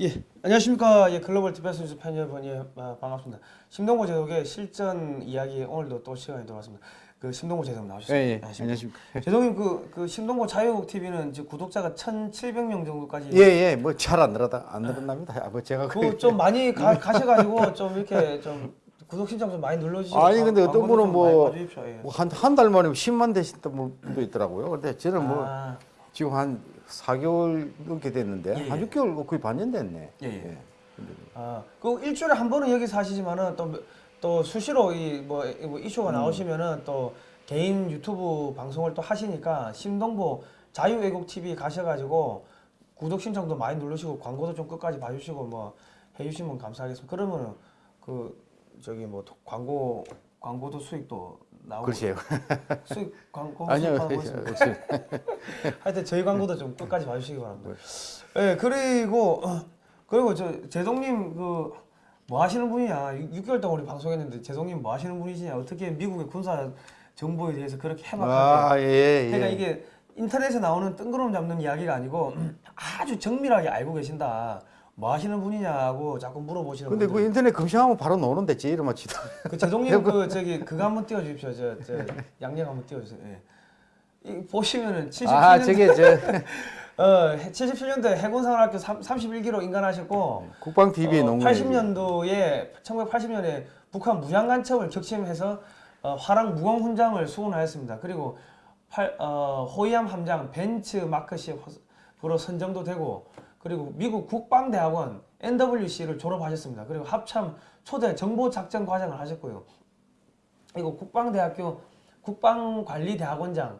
예, 안녕하십니까. 예, Global Defense News 팬 여러분, 예, 아, 반갑습니다. 심동보 제독의 실전 이야기 오늘도 또 시간이 돌아왔습니다. 그 심동보 제독 나오셨습니다. 예, 예. 안녕하십니까. 안녕하십니까. 제독님 그, 그 심동보 자유국 TV는 이제 구독자가 1,700명 정도까지 예, 예. 뭐 잘 안 늘어다 안 늘어납니다. 아, 뭐 제가 그좀 많이 가, 가셔가지고 좀 이렇게 좀 구독 신청 좀 많이 눌러주시고 아니, 근데 광- 어떤 분은 좀 뭐- 많이 봐주십시오. 예. 한한 달 만에 10만 되셨던 분도 있더라고요. 근데 저는 뭐 아, 지금 한 4개월 넘게 됐는데 예, 한 예. 6개월 거의 반년 됐네. 예, 예. 아, 그 일주일에 한 번은 여기서 하시지만은 또, 또 수시로 이뭐 이슈가 음. 나오시면은 또 개인 유튜브 방송을 또 하시니까 심동보 자유외국 TV 가셔가지고 구독 신청도 많이 누르시고 광고도 좀 끝까지 봐주시고 뭐 해주시면 감사하겠습니다. 그러면은 그 저기 뭐 도- 광고 광고도 수익도 나오고 글쎄요. 수익 광고 아니요. 하여튼 저희 광고도 좀 끝까지 봐주시기 바랍니다. 예, 그리고 어, 그리고 저 제동님 그 뭐 하시는 분이냐? 6 개월 동안 우리 방송했는데 제동님 뭐 하시는 분이시냐? 어떻게 미국의 군사 정보에 대해서 그렇게 해박하게? 아, 예, 예. 그러니까 이게 인터넷에 나오는 뜬구름 잡는 이야기가 아니고 아주 정밀하게 알고 계신다. 뭐 하시는 분이냐고 자꾸 물어보시는 근데 그 분들. 인터넷 검색하면 바로 나오는데 제 이름 맞지도. 그 제동님 그 저기 그거 한번 띄워주십시오. 저, 저 양념 한번 띄워주세요. 예. 이 보시면은 77년 아, 저게 저 어, 77년도에 해군사관학교 31기로 인간하셨고 국방 TV에 어, 거예요. 80년도에 1980년에 북한 무장간첩을 격침해서 어, 화랑 무공훈장을 수훈하였습니다. 그리고 팔, 어, 호위함 함장 벤츠 마크시프로 선정도 되고 그리고 미국 국방대학원 NWC를 졸업하셨습니다. 그리고 합참 초대 정보작전 과정을 하셨고요. 그리고 국방대학교 국방관리대학원장을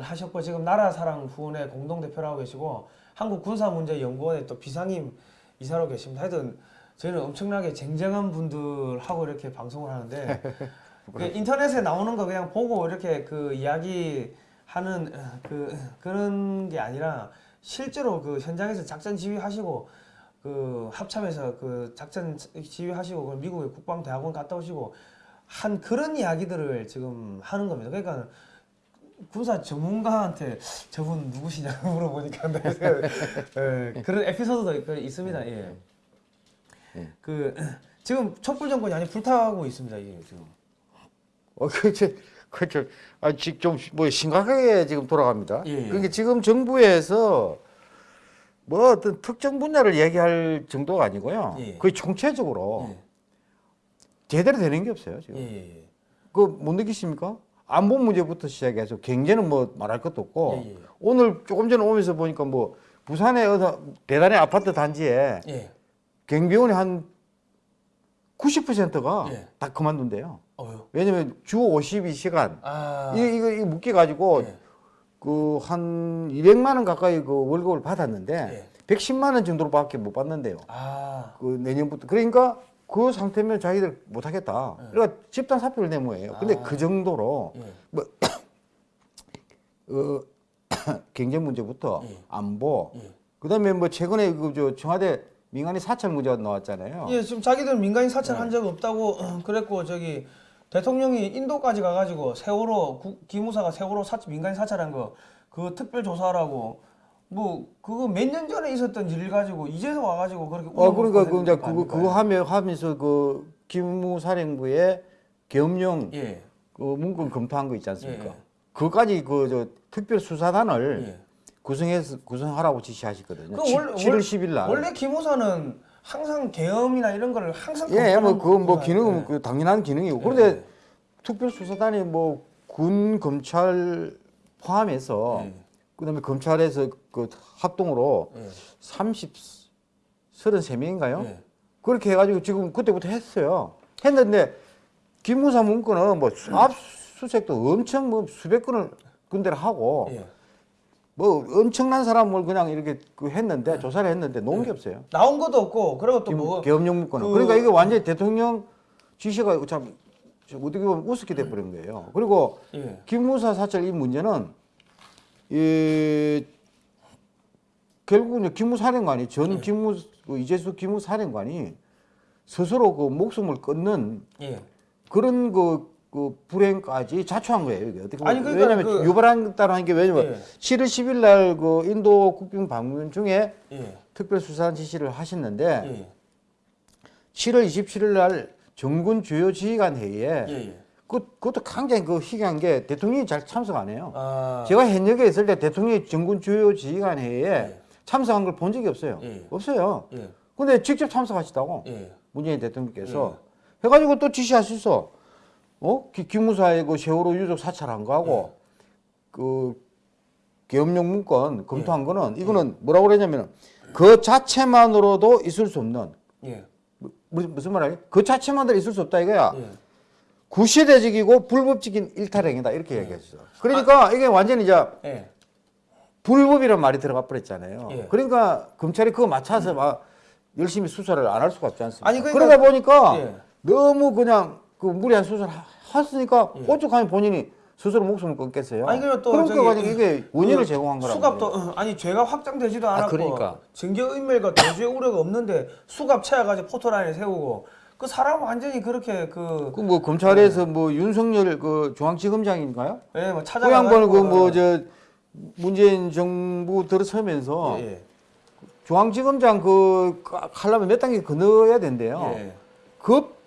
하셨고 지금 나라사랑 후원회 공동대표라고 계시고 한국군사문제연구원의 또 비상임 이사로 계십니다. 하여튼 저희는 엄청나게 쟁쟁한 분들하고 이렇게 방송을 하는데 그 인터넷에 나오는 거 그냥 보고 이렇게 그 이야기 하는 그 그런 게 아니라 실제로 그 현장에서 작전 지휘하시고 그 합참에서 그 작전 지휘하시고 그 미국의 국방대학원 갔다 오시고 한 그런 이야기들을 지금 하는 겁니다. 그러니까 군사 전문가한테 저분 누구시냐고 물어보니까 내가 예, 그런 에피소드도 그 있습니다. 예. 예. 그 지금 촛불 정권이 아니 불타고 있습니다. 이게 지금. 어, 그렇죠. 그렇죠. 아, 지금 좀뭐 심각하게 지금 돌아갑니다. 예, 예. 그러니까 지금 정부에서 뭐 어떤 특정 분야를 얘기할 정도가 아니고요. 예. 거의 총체적으로 예. 제대로 되는 게 없어요. 지금. 예, 예, 예. 그못 느끼십니까? 안보 문제부터 시작해서 경제는 뭐 말할 것도 없고. 오늘 조금 전에 오면서 보니까 뭐 부산의 어느 대단의 아파트 단지에 예. 경비원이 한 90%가 예. 다 그만둔대요. 어유. 왜냐면 주 52시간 아. 이 이거 이거 묶여 가지고 예. 그한 200만 원 가까이 그 월급을 받았는데 예. 110만 원 정도로밖에 못 받는데요. 아. 그 내년부터 그러니까 그 상태면 자기들 못 하겠다. 그러니까 집단 사표를 내모예요. 근데 아. 그 정도로 예. 어, 경제 문제부터 예. 안보 예. 그다음에 뭐 최근에 그 저 청와대 민간인 사찰 문제가 나왔잖아요. 예, 지금 자기들 민간인 사찰 네. 한적 없다고 어, 그랬고 저기 대통령이 인도까지 가가지고 세월호 구- 기무사가 세월호 사, 민간인 사찰한 거 그 특별 조사라고 뭐 그거 몇 년 전에 있었던 일 가지고 이제서 와가지고 그렇게 어 그러니까 그 이제 그거 그거 하며 하면서 그 기무사령부의 계엄령 예, 그 문건 검토한 거 있지 않습니까? 예, 예. 그까지 그 저 특별 수사단을 예. 구성해서 구성하라고 지시하셨거든요. 그칠 월- 7월 월- 10일 날. 원래 기무사는 항상 계엄이나 이런 거를 항상 예, 뭐 그건 뭐 예. 그 당연한 기능이고 예. 그런데 특별 수사단이 뭐 군 검찰 포함해서 예. 그다음에 검찰에서 그 합동으로 예. 30 33명인가요? 예. 그렇게 해가지고 지금 그때부터 했어요. 했는데 김무사 문건은 뭐 압수수색도 엄청 뭐 수백 건을 군대를 하고 예. 뭐 엄청난 사람을 그냥 이렇게 그 했는데 조사를 했는데 놓은 게 없어요. 나온 것도 없고 그리고 또뭐 계엄령 문건은. 그- 그러니까 이게 완전히 대통령 지시가 참 어떻게 보면 우습게 돼버린 거예요. 그리고 예. 김무사 사찰 이 문제는 이 결국 이제 기무사령관이 전 네. 기무 그 이재수 기무사령관이 스스로 그 목숨을 끊는 예. 그런 그, 그 불행까지 자초한 거예요. 이게 어떻게 보면 아니, 그러니까 왜냐하면 그- 유발한다는 게 왜냐면 예. 7월 10일 날 그 인도 국빈 방문 중에 예. 특별 수사관 지시를 하셨는데 예. 7월 27일 날 정군 주요 지휘관 회의에 예. 예. 그, 그것도 굉장히 그 희귀한 게 대통령이 잘 참석 안 해요. 아. 제가 현역에 있을 때 대통령이 정군 주요 지휘관 회의에 예. 참석한 걸 본 적이 없어요. 예. 없어요. 예. 근데 직접 참석하시다고 예. 문재인 대통령께서 해가지고 또 지시하셨어. 어? 기- 기무사의 그 세월호 유족 사찰한 거하고 그 계엄령 문건 검토한 거는 이거는 뭐라고 그러냐면은 그 자체만으로도 있을 수 없는 예. 뭐- 무슨 무슨 말이야? 그 자체만으로 있을 수 없다 이거야. 예. 구시대적이고 불법적인 일탈행위다 이렇게 얘기했어. 그러니까 이게 완전히 이제 예. 불법이란 말이 들어가 버렸잖아요. 예. 그러니까 검찰이 그거 맞춰서 막 열심히 수사를 안 할 수가 없지 않습니까? 아니, 그러니까- 그러다 보니까 예. 너무 그냥 그 무리한 수사를 하- 했으니까 예. 오죽하면 본인이 스스로 목숨을 끊겠어요. 아니 그리고 또 그러니까 가지고 이게 원인을 그 제공한 거라고. 수갑도 어, 아니 죄가 확정되지도 않았고 그러니까. 증거 인멸과 도주의 우려가 없는데 수갑 채워가지고 포토라인에 세우고 그 사람 완전히 그렇게 그 그 뭐 검찰에서 뭐 윤석열 그 중앙지검장인가요? 예, 뭐그 찾아가 양반은 그뭐 저 문재인 정부 들어서면서 예, 중앙지검장 그 하려면 몇 단계 건너야 된대요. 예. 급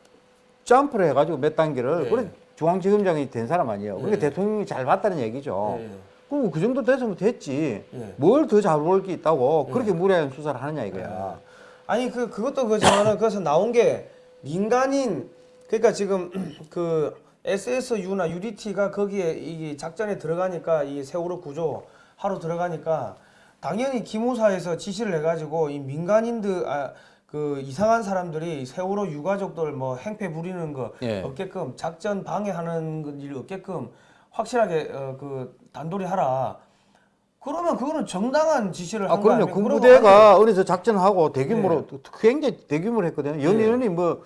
점프를 해가지고 몇 단계를 예. 그래 중앙지검장이 된 사람 아니에요. 그러니까 예. 대통령이 잘 봤다는 얘기죠. 예. 그럼 그 정도 됐으면 됐지. 예. 뭘더 잘볼 게 있다고 예. 그렇게 무리한 수사를 하느냐 이거야. 아니 그 그것도 그지만은 그래서 나온 게 민간인 그러니까 지금 그 SSU나 UDT가 거기에 이 작전에 들어가니까 이 세월호 구조 하러 들어가니까 당연히 기무사에서 지시를 해가지고 이 민간인들 아, 그 이상한 사람들이 세월호 유가족들 뭐 행패 부리는 거 예. 없게끔 작전 방해하는 그일 없게끔 확실하게 어, 그 단돌이 하라. 그러면 그거는 정당한 지시를 아 그럼요. 군부대가 어디서 작전하고 대규모로 예. 굉장히 대규모로 했거든요. 연인원이 뭐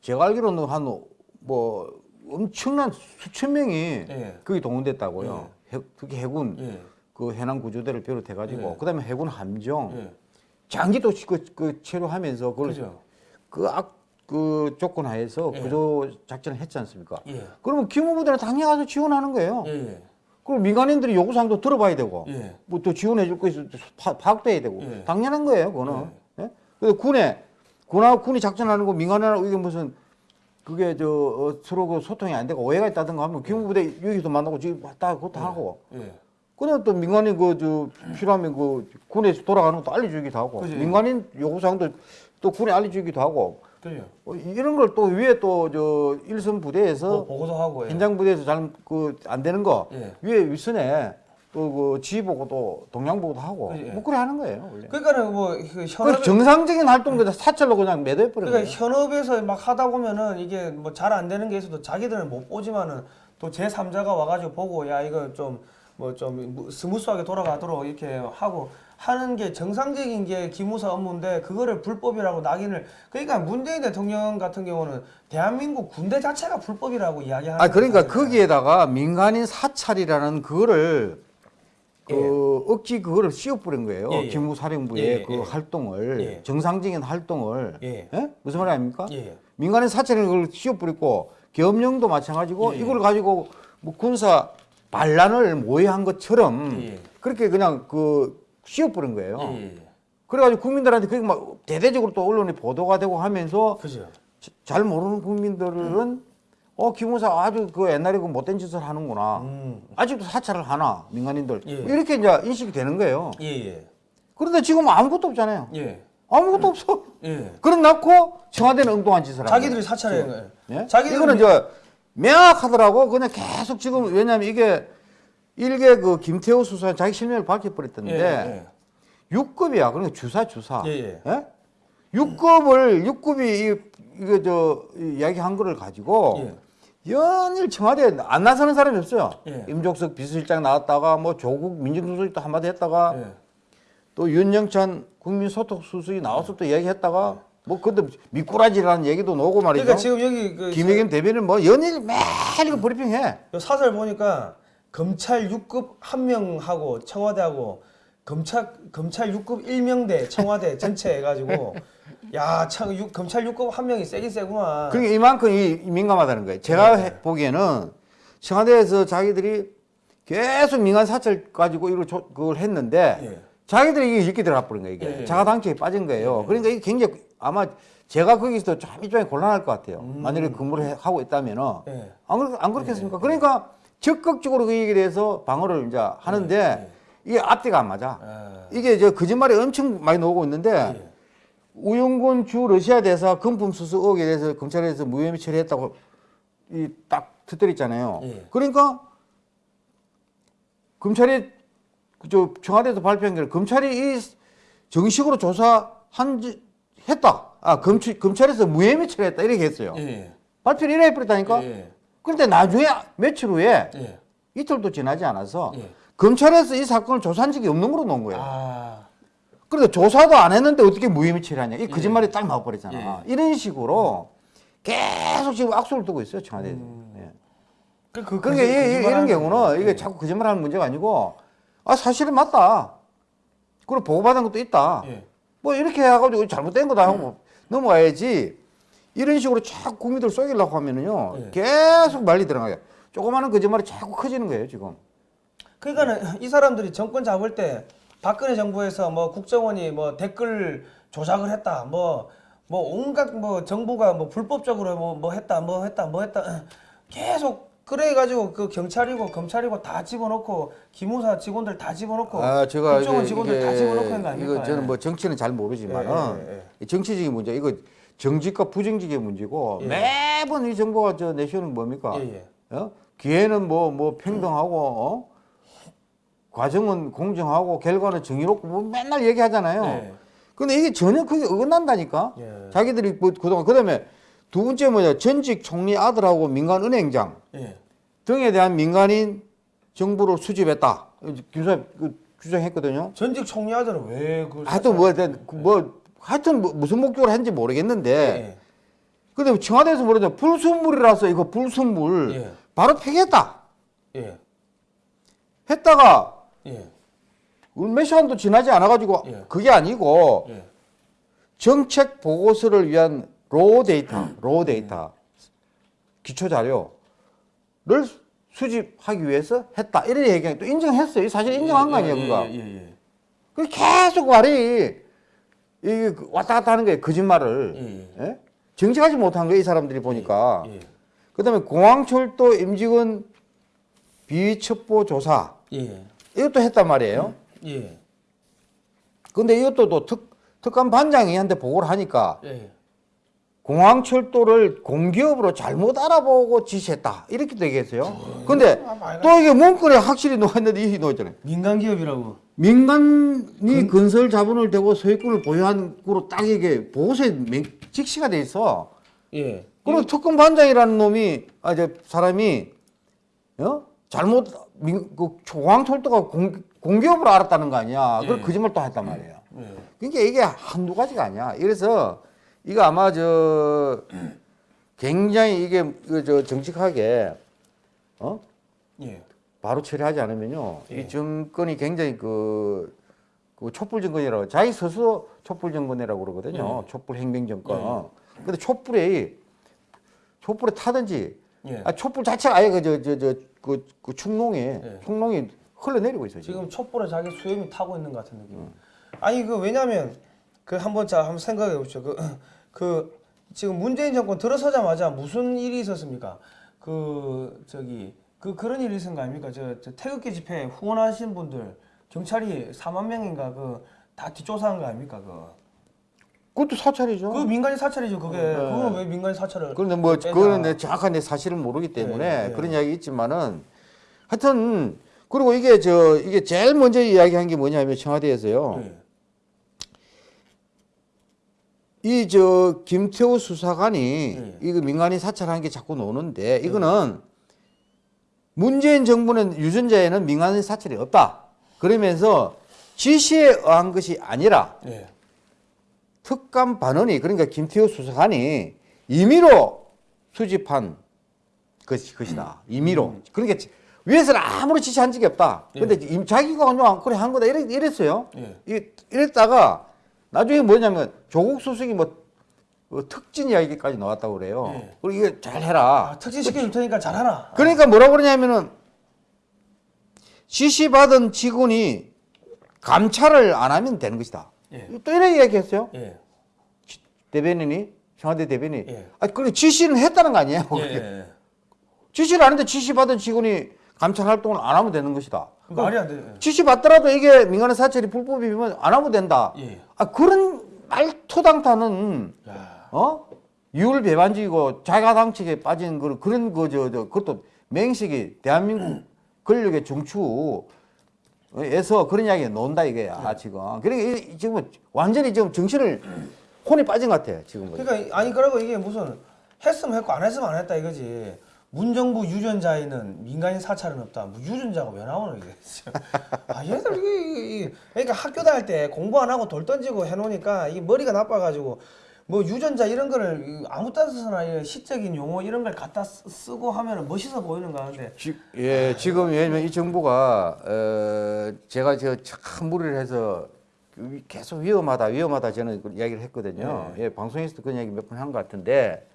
제가 알기로는 한 뭐 엄청난 수천 명이 예. 거기 동원됐다고요. 해, 특히 해군 예. 그 해남 구조대를 비롯해 가지고 예. 그다음에 해군 함정 예. 장기 또 그, 그 체류하면서 그걸 그죠. 그 악 그 조건 하에서 예. 구조 작전을 했지 않습니까? 예. 그러면 기무부대는 당연히 가서 지원하는 거예요. 예. 예. 그럼 민간인들이 요구사항도 들어봐야 되고 예. 뭐또 지원해 줄 거 있으면 파, 파악돼야 되고 예. 당연한 거예요, 그거는. 예? 그래서 군에 군하고 군이 작전하는 거 민간인하고 이게 무슨 그게 저 어, 서로 그 소통이 안 되고 오해가 있다든가 하면 기무부대 여기서 만나고 지금 왔다 그것도 하고 예. 그냥 또 민간인 그저 필요하면 그 군에서 돌아가는 것도 알려주기도 하고 그지. 민간인 요구사항도 또 군에 알려주기도 하고 그죠. 어, 이런 걸 또 위에 또 저 일선 부대에서 뭐 보고도 하고. 예. 현장 부대에서 잘 그 안 되는 거 예. 위에 윗선에 또그 지휘 보고도 동향 보고도 하고 그지, 예. 뭐 그래 하는 거예요 원래. 그러니까는 뭐그 그 현업 정상적인 활동보다 사찰로 그냥 매도해 버린 그러니까 거예요. 현업에서 막 하다 보면은 이게 뭐 잘 안 되는 게 있어도 자기들은 못 보지만은 또 제 3자가 와가지고 보고 야 이거 좀 뭐 좀 smooth하게 돌아가도록 이렇게 하고 하는 게 정상적인 게 기무사 업무인데 그거를 불법이라고 낙인을 그러니까 문재인 대통령 같은 경우는 대한민국 군대 자체가 불법이라고 이야기하는 아 그러니까. 거기에다가 민간인 사찰이라는 그거를 그 예. 억지 그거를 씌워버린 거예요. 예, 예. 기무사령부의 예, 예, 그 예. 활동을 예. 정상적인 활동을 예. 예? 무슨 말이 아닙니까? 예. 민간인 사찰을 그걸 씌워버리고 계엄령도 마찬가지고 예, 예. 이걸 가지고 뭐 군사 반란을 모의한 것처럼 예, 예. 그렇게 그냥 그 씌워버린 거예요. 예, 예. 그래가지고 국민들한테 그게 막 대대적으로 또 언론에 보도가 되고 하면서 그죠. 자- 잘 모르는 국민들은 어 김무사 아주 그 옛날에 그 못된 짓을 하는구나. 음. 아직도 사찰을 하나 민간인들 예. 이렇게 이제 인식이 되는 거예요. 예, 예. 그런데 지금 아무것도 없잖아요. 예. 아무것도 없어. 예. 그런 놓고 청와대는 엉뚱한 짓을 하는 자기들 이 거예요. 예? 자기들은 이거는 미- 저 명확하더라고. 그냥 계속 지금 왜냐하면 이게 일개 그 김태호 수사관 자기 실명을 밝혀버렸던데 예, 예. 육 6급이야. 그러니까 주사 주사. 예, 예. 예? 6급을 6급이 이, 이거 저이 이야기한 거를 가지고 예. 연일 청와대 안 나서는 사람이 없어요. 예. 임종석 비서실장 나왔다가 뭐 조국 민정수석이 또 한마디 했다가 예. 또 윤영찬 국민소통수석이 나와서 또 얘기했다가 뭐 그것도 미꾸라지라는 얘기도 나오고 말이죠. 그러니까 지금 여기 그 김혜겸 대변인 뭐 연일 매일 이거 브리핑해. 요 사설 보니까 검찰 6급 한 명하고 청와대하고 검찰 검찰 6급 1명대 청와대 전체 해가지고 야 참, 육- 검찰 6급 한 명이 세긴 세구만. 그러니까 이만큼 이 민감하다는 거예요. 제가 네. 해- 보기에는 청와대에서 자기들이 계속 민간 사찰 가지고 이걸 조- 그걸 했는데 예. 자기들이 이게 이렇게 들어가 버린 거예요. 이게 예, 예. 자가당착에 빠진 거예요. 그러니까 이게 굉장히 아마 제가 거기서 좀 일종의 곤란할 것 같아요. 만약에 근무를 해- 하고 있다면은 예. 안, 그렇, 안 그렇겠습니까? 그러니까 적극적으로 그 얘기에 대해서 방어를 이제 하는데 이게 앞뒤가 안 맞아. 아, 이게 저 거짓말이 엄청 많이 나오고 있는데 예. 우영군 주 러시아 대사 금품 수수 의혹에 대해서 검찰에서 무혐의 처리했다고 이 딱 터뜨렸잖아요. 예. 그러니까 검찰이 그저 청와대에서 발표한 게 검찰이 이 정식으로 조사한 지 했다. 아 검찰 검찰에서 무혐의 처리했다 이렇게 했어요. 예. 발표를 이래 해버렸다니까. 예. 그런데 나중에 며칠 후에 예. 이틀도 지나지 않아서 예. 검찰에서 이 사건을 조사한 적이 없는 걸로 놓은 거예요. 아, 그런데 조사도 안 했는데 어떻게 무혐의 처리하냐. 이 거짓말이 딱 나와버렸잖아. 예. 이런 식으로 계속 지금 악수를 두고 있어요, 청와대에서. 예. 그, 그, 그러니까 이, 이, 이런 경우는. 이게 예. 자꾸 거짓말하는 문제가 아니고 아 사실은 맞다. 그리고 보고받은 것도 있다. 예. 뭐 이렇게 해가지고 잘못된 거다 하고 넘어가야지 이런 식으로 자꾸 국민들 속이려고 하면은요 예. 계속 말리 들어가요. 조그마한 거짓말이 자꾸 커지는 거예요 지금. 그러니까는 이 사람들이 정권 잡을 때 박근혜 정부에서 뭐 국정원이 뭐 댓글 조작을 했다 뭐뭐 온갖 뭐 정부가 뭐 불법적으로 뭐, 뭐 했다 뭐 했다 뭐 했다 계속 그래 가지고 그 경찰이고 검찰이고 다 집어넣고 기무사 직원들 다 집어넣고 아 제가 국정원 직원들 다 집어넣고 했는 거 아닙니까? 이거 저는 예. 뭐 정치는 잘 모르지만은 예, 예, 예. 이 정치적인 문제 이거 정직과 부정직의 문제고 예. 매번 이 정부가 저 내시는 뭡니까? 예, 예. 어? 기회는 뭐뭐 평등하고 어? 과정은 공정하고 결과는 정의롭고 뭐 맨날 얘기하잖아요. 예. 근데 이게 전혀 그게 어긋난다니까. 예. 자기들이 뭐 그동안 그다음에 두 번째 뭐냐 전직 총리 아들하고 민간 은행장 예. 등에 대한 민간인 정보를 수집했다. 김수현 그 주장했거든요. 전직 총리 아들은 왜 그걸 하여튼 뭐, 하여튼 그뭐 하여튼 뭐 무슨 목적으로 했는지 모르겠는데 예. 근데 청와대에서 뭐라죠 불순물이라서 이거 불순물 예. 바로 폐기했다. 예. 했다가 예. 몇 시간도 지나지 않아가지고 예. 그게 아니고 예. 정책 보고서를 위한 raw data, raw data, 기초 자료를 수집하기 위해서 했다. 이런 얘기가 또 인정했어요. 사실 인정한 거 아니에요, 예, 그거. 예, 예, 예. 그 계속 말이 이 왔다 갔다 하는 거예요, 거짓말을. 예, 예? 정직하지 못한 거예요, 이 사람들이 보니까. 예. 그다음에 공항철도 임직원 비첩보 조사 예. 이것도 했단 말이에요. 예. 근데 이것도 또 특, 특감 반장이 한테 보고를 하니까 예. 공항철도를 공기업으로 잘못 알아보고 지시했다. 이렇게 되겠어요. 근데 아, 또 이게 문건에 확실히 놓았는데 이게 놓였잖아요. 민간 기업이라고. 민간이 건설 자본을 대고 소유권을 보유한 거로 딱 이게 보고서에 명- 직시가 돼 있어. 예. 그리고 특검 반장이라는 놈이 아저 사람이 어 잘못 민, 그 공항철도가 공, 공기업으로 알았다는 거 아니야. 그걸 예. 거짓말 또 했단 말이에요. 예. 그러니까 이게 한두 가지가 아니야. 이래서 이거 아마 저 굉장히 이게 그저 정직하게 어 예. 바로 처리하지 않으면요 예. 이 정권이 굉장히 그, 그 촛불 정권이라고 자기 스스로 촛불 정권이라고 그러거든요. 촛불 행정 정권. 근데 촛불에 촛불에 타든지 예. 아, 촛불 자체가 아예 그 저 저 저 그 그 충농이 예. 충농이 흘러내리고 있어요. 지금. 지금 촛불에 자기 수염이 타고 있는 것 같은 느낌. 아니 그 왜냐면 그 한번 자 한번 생각해 보십시오. 그, 그 지금 문재인 정권 들어서자마자 무슨 일이 있었습니까? 그 저기 그 그런 일이 있은 거 아닙니까? 저, 저 태극기 집회 후원하신 분들 경찰이 4만 명인가 그 다 뒷조사한 거 아닙니까? 그. 그것도 사찰이죠. 그 민간인 사찰이죠. 그게 그거는 왜 민간인 사찰을? 그런데 뭐 빼냐. 그거는 내 정확한 내 사실을 모르기 때문에 네, 네. 그런 이야기 있지만은 하여튼 그리고 이게 저 이게 제일 먼저 이야기한 게 뭐냐면 청와대에서요. 예. 이 저 김태우 수사관이 네. 이거 민간인 사찰한 게 자꾸 나오는데 이거는 문재인 정부는 유전자에는 민간인 사찰이 없다. 그러면서 지시에 의한 것이 아니라 예. 특감 반원이 그러니까 김태우 수사관이 임의로 수집한 것이 것이다. 임의로. 그러니까 위에서는 아무런 지시한 적이 없다. 근데 임- 자기가 그냥 그래 한 거다 이랬, 이랬어요. 예. 이- 이랬다가 나중에 뭐냐면 조국 수석이 뭐, 뭐 특진 이야기까지 나왔다고 그래요. 예. 그리고 이거 잘 해라. 아, 특진 시켜줄 테니까 잘하라. 그러니까 뭐라고 그러냐면은 지시받은 직원이 감찰을 안 하면 되는 것이다. 예. 또 이런 얘기했어요. 예. 대변인이 청와대 대변인이. 예. 아, 그래 지시는 했다는 거 아니에요? 예. 예. 지시를 안 했는데 지시 받은 직원이 감찰 활동을 안 하면 되는 것이다. 말이 안 돼. 지시 받더라도 이게 민간의 사찰이 불법이면 안 하면 된다. 예. 아 그런 말토당타는 야. 어 유을 배반적이고 자가당착에 빠진 그 그런 거저 저 그것도 맹식이 대한민국 권력의 중추에서 그런 이야기가 논다 이거야 지금. 그러니까 이- 지금 완전히 지금 정신을 혼이 빠진 것 같아 지금. 그러니까 이- 아니 그러고 이게 무슨 했으면 했고 안 했으면 안 했다 이거지. 문정부 유전자에는 민간인 사찰은 없다. 뭐 유전자가 왜 나오는 이게? 아 얘들 이게, 이게, 그러니까 학교 다닐 때 공부 안 하고 돌 던지고 해놓으니까 이게 머리가 나빠가지고 뭐 유전자 이런 거를 이 아무 따서나 시적인 용어 이런 걸 갖다 쓰- 쓰고 하면은 멋있어 보이는 거 하는데 지, 예, 지금 왜냐면 이 정부가 어, 제가 저참 무리를 해서 그 계속 위험하다, 위험하다 저는 그 이야기를 했거든요. 예, 방송에서도 그런 이야기 몇 번 한 것 같은데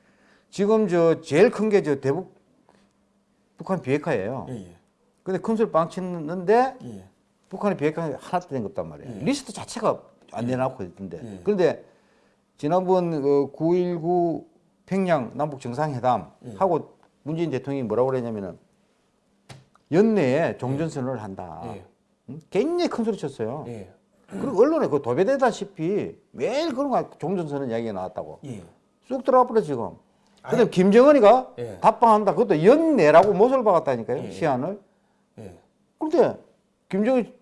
지금 저 제일 큰 게 저 대북 북한 비핵화예요. 예 예 근데 큰 소리 빵 치는데 예. 예. 북한의 비핵화 하나도 된것 없단 말이에요. 리스트 자체가 안 내놓고 있던데. 예. 그런데 지난번 그 9.19 평양 남북 정상회담 예. 하고 문재인 대통령이 뭐라고 그랬냐면은 연내에 종전선언을 한다. 예. 응? 굉장히 큰 소리 쳤어요. 예. 그리고 언론에 그 도배되다시피 매일 그런 거 종전선언 이야기가 나왔다고. 예. 쑥 들어가 버려 지금. 근데 김정은이가 예. 답방한다. 그것도 연내라고 못을 박았다니까요. 예. 시한을. 예. 근데 김정은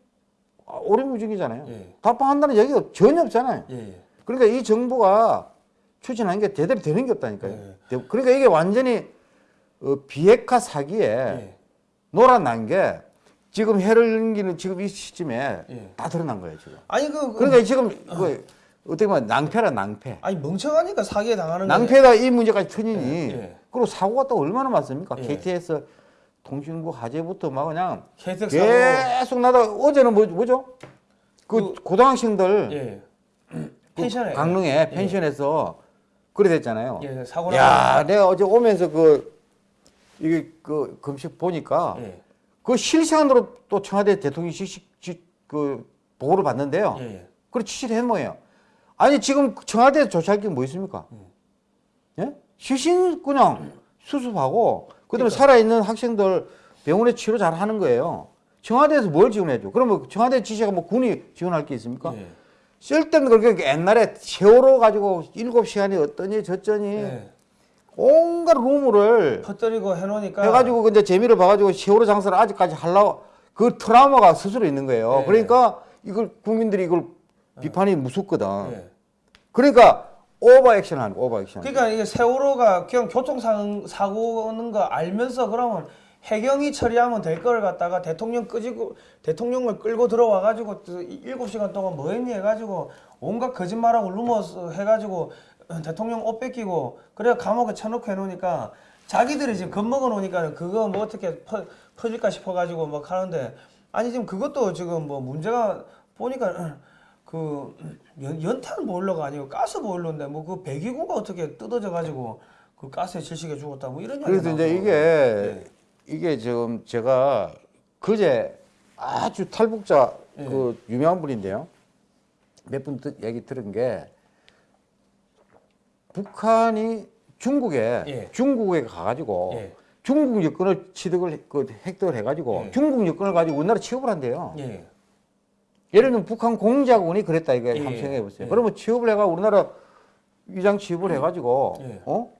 아, 오리무중이잖아요. 예. 답방한다는 얘기가 전혀 없잖아요. 예. 그러니까 이 정부가 추진한 게 제대로 되는 게 없다니까요. 예. 대- 그러니까 이게 완전히 어, 비핵화 사기에 예. 놀아난 게 지금 해를 넘기는 지금 이 시점에 예. 다 드러난 거예요 지금. 아니 그, 그 그러니까 지금 그 어떻게 보면 낭패라 낭패. 아니 멍청하니까 사기에 당하는. 낭패가 이 문제까지 터지니 예, 예. 그리고 사고가 또 얼마나 많습니까? 예. KTX 통신부 화재부터 막 그냥 사고 계속 나다 어제는 뭐, 뭐죠? 그, 고등학생들 예. 그 펜션에 강릉에 펜션에서 그래 됐잖아요. 예, 사고 나. 야, 내가 어제 오면서 그 이게 그 검색 보니까 예. 그 실시간으로 또 청와대 대통령실 그 보고를 받는데요. 예. 예. 그래 취재를 한 뭐예요? 아니 지금 청와대에 조치할 게 뭐 있습니까? 음. 예? 시신 그냥 수습하고 그다음에 그러니까. 살아 있는 학생들 병원에 치료 잘 하는 거예요. 청와대에서 뭘 지원해줘? 그러면 청와대 지시가 뭐 군이 지원할 게 있습니까? 예. 쓸데는 그렇게 옛날에 세월호 가지고 일곱 시간이 어떠니 저쩌니 예. 온갖 루머를 퍼뜨리고 해놓으니까 해가지고 이제 재미를 봐가지고 세월호 장사를 아직까지 하려고 그 트라우마가 스스로 있는 거예요. 예. 그러니까 이걸 국민들이 이걸 비판이 무섭거든. 예. 그러니까 오버 액션 하는 거, 오버 액션. 그러니까 이게 세월호가 그냥 교통사고 사고는 거 알면서 그러면 해경이 처리하면 될 걸 갖다가 대통령 끄지고 대통령을 끌고 들어와 가지고 일곱 시간 동안 뭐 했니 해 가지고 온갖 거짓말하고 rumors 해 가지고 대통령 옷 뺏기고 그래 감옥에 쳐놓고 해 놓으니까 자기들이 지금 겁먹어 놓으니까 그거 뭐 어떻게 퍼, 퍼질까 싶어 가지고 막 하는데 아니 지금 그것도 지금 뭐 문제가 보니까 그 연, 연탄 보일러가 아니고 가스 보일러인데 뭐 그 배기구가 어떻게 뜯어져 가지고 그 가스에 질식해 죽었다 뭐 이런 그래서 이제 나오고. 이게 이게 지금 제가 그제 아주 탈북자 예. 그 유명한 분인데요. 몇 분 얘기 들은 게 북한이 중국에 예. 중국에 가가지고 예. 중국 여권을 취득을 그 획득을 해가지고 예. 중국 여권을 가지고 우리나라 취업을 한대요. 예. 예를 들면 북한 공작원이 그랬다 이거 예. 한번 생각해 보세요. 예. 그러면 취업을 해가 우리나라 위장 취업을 해가지고 예. 어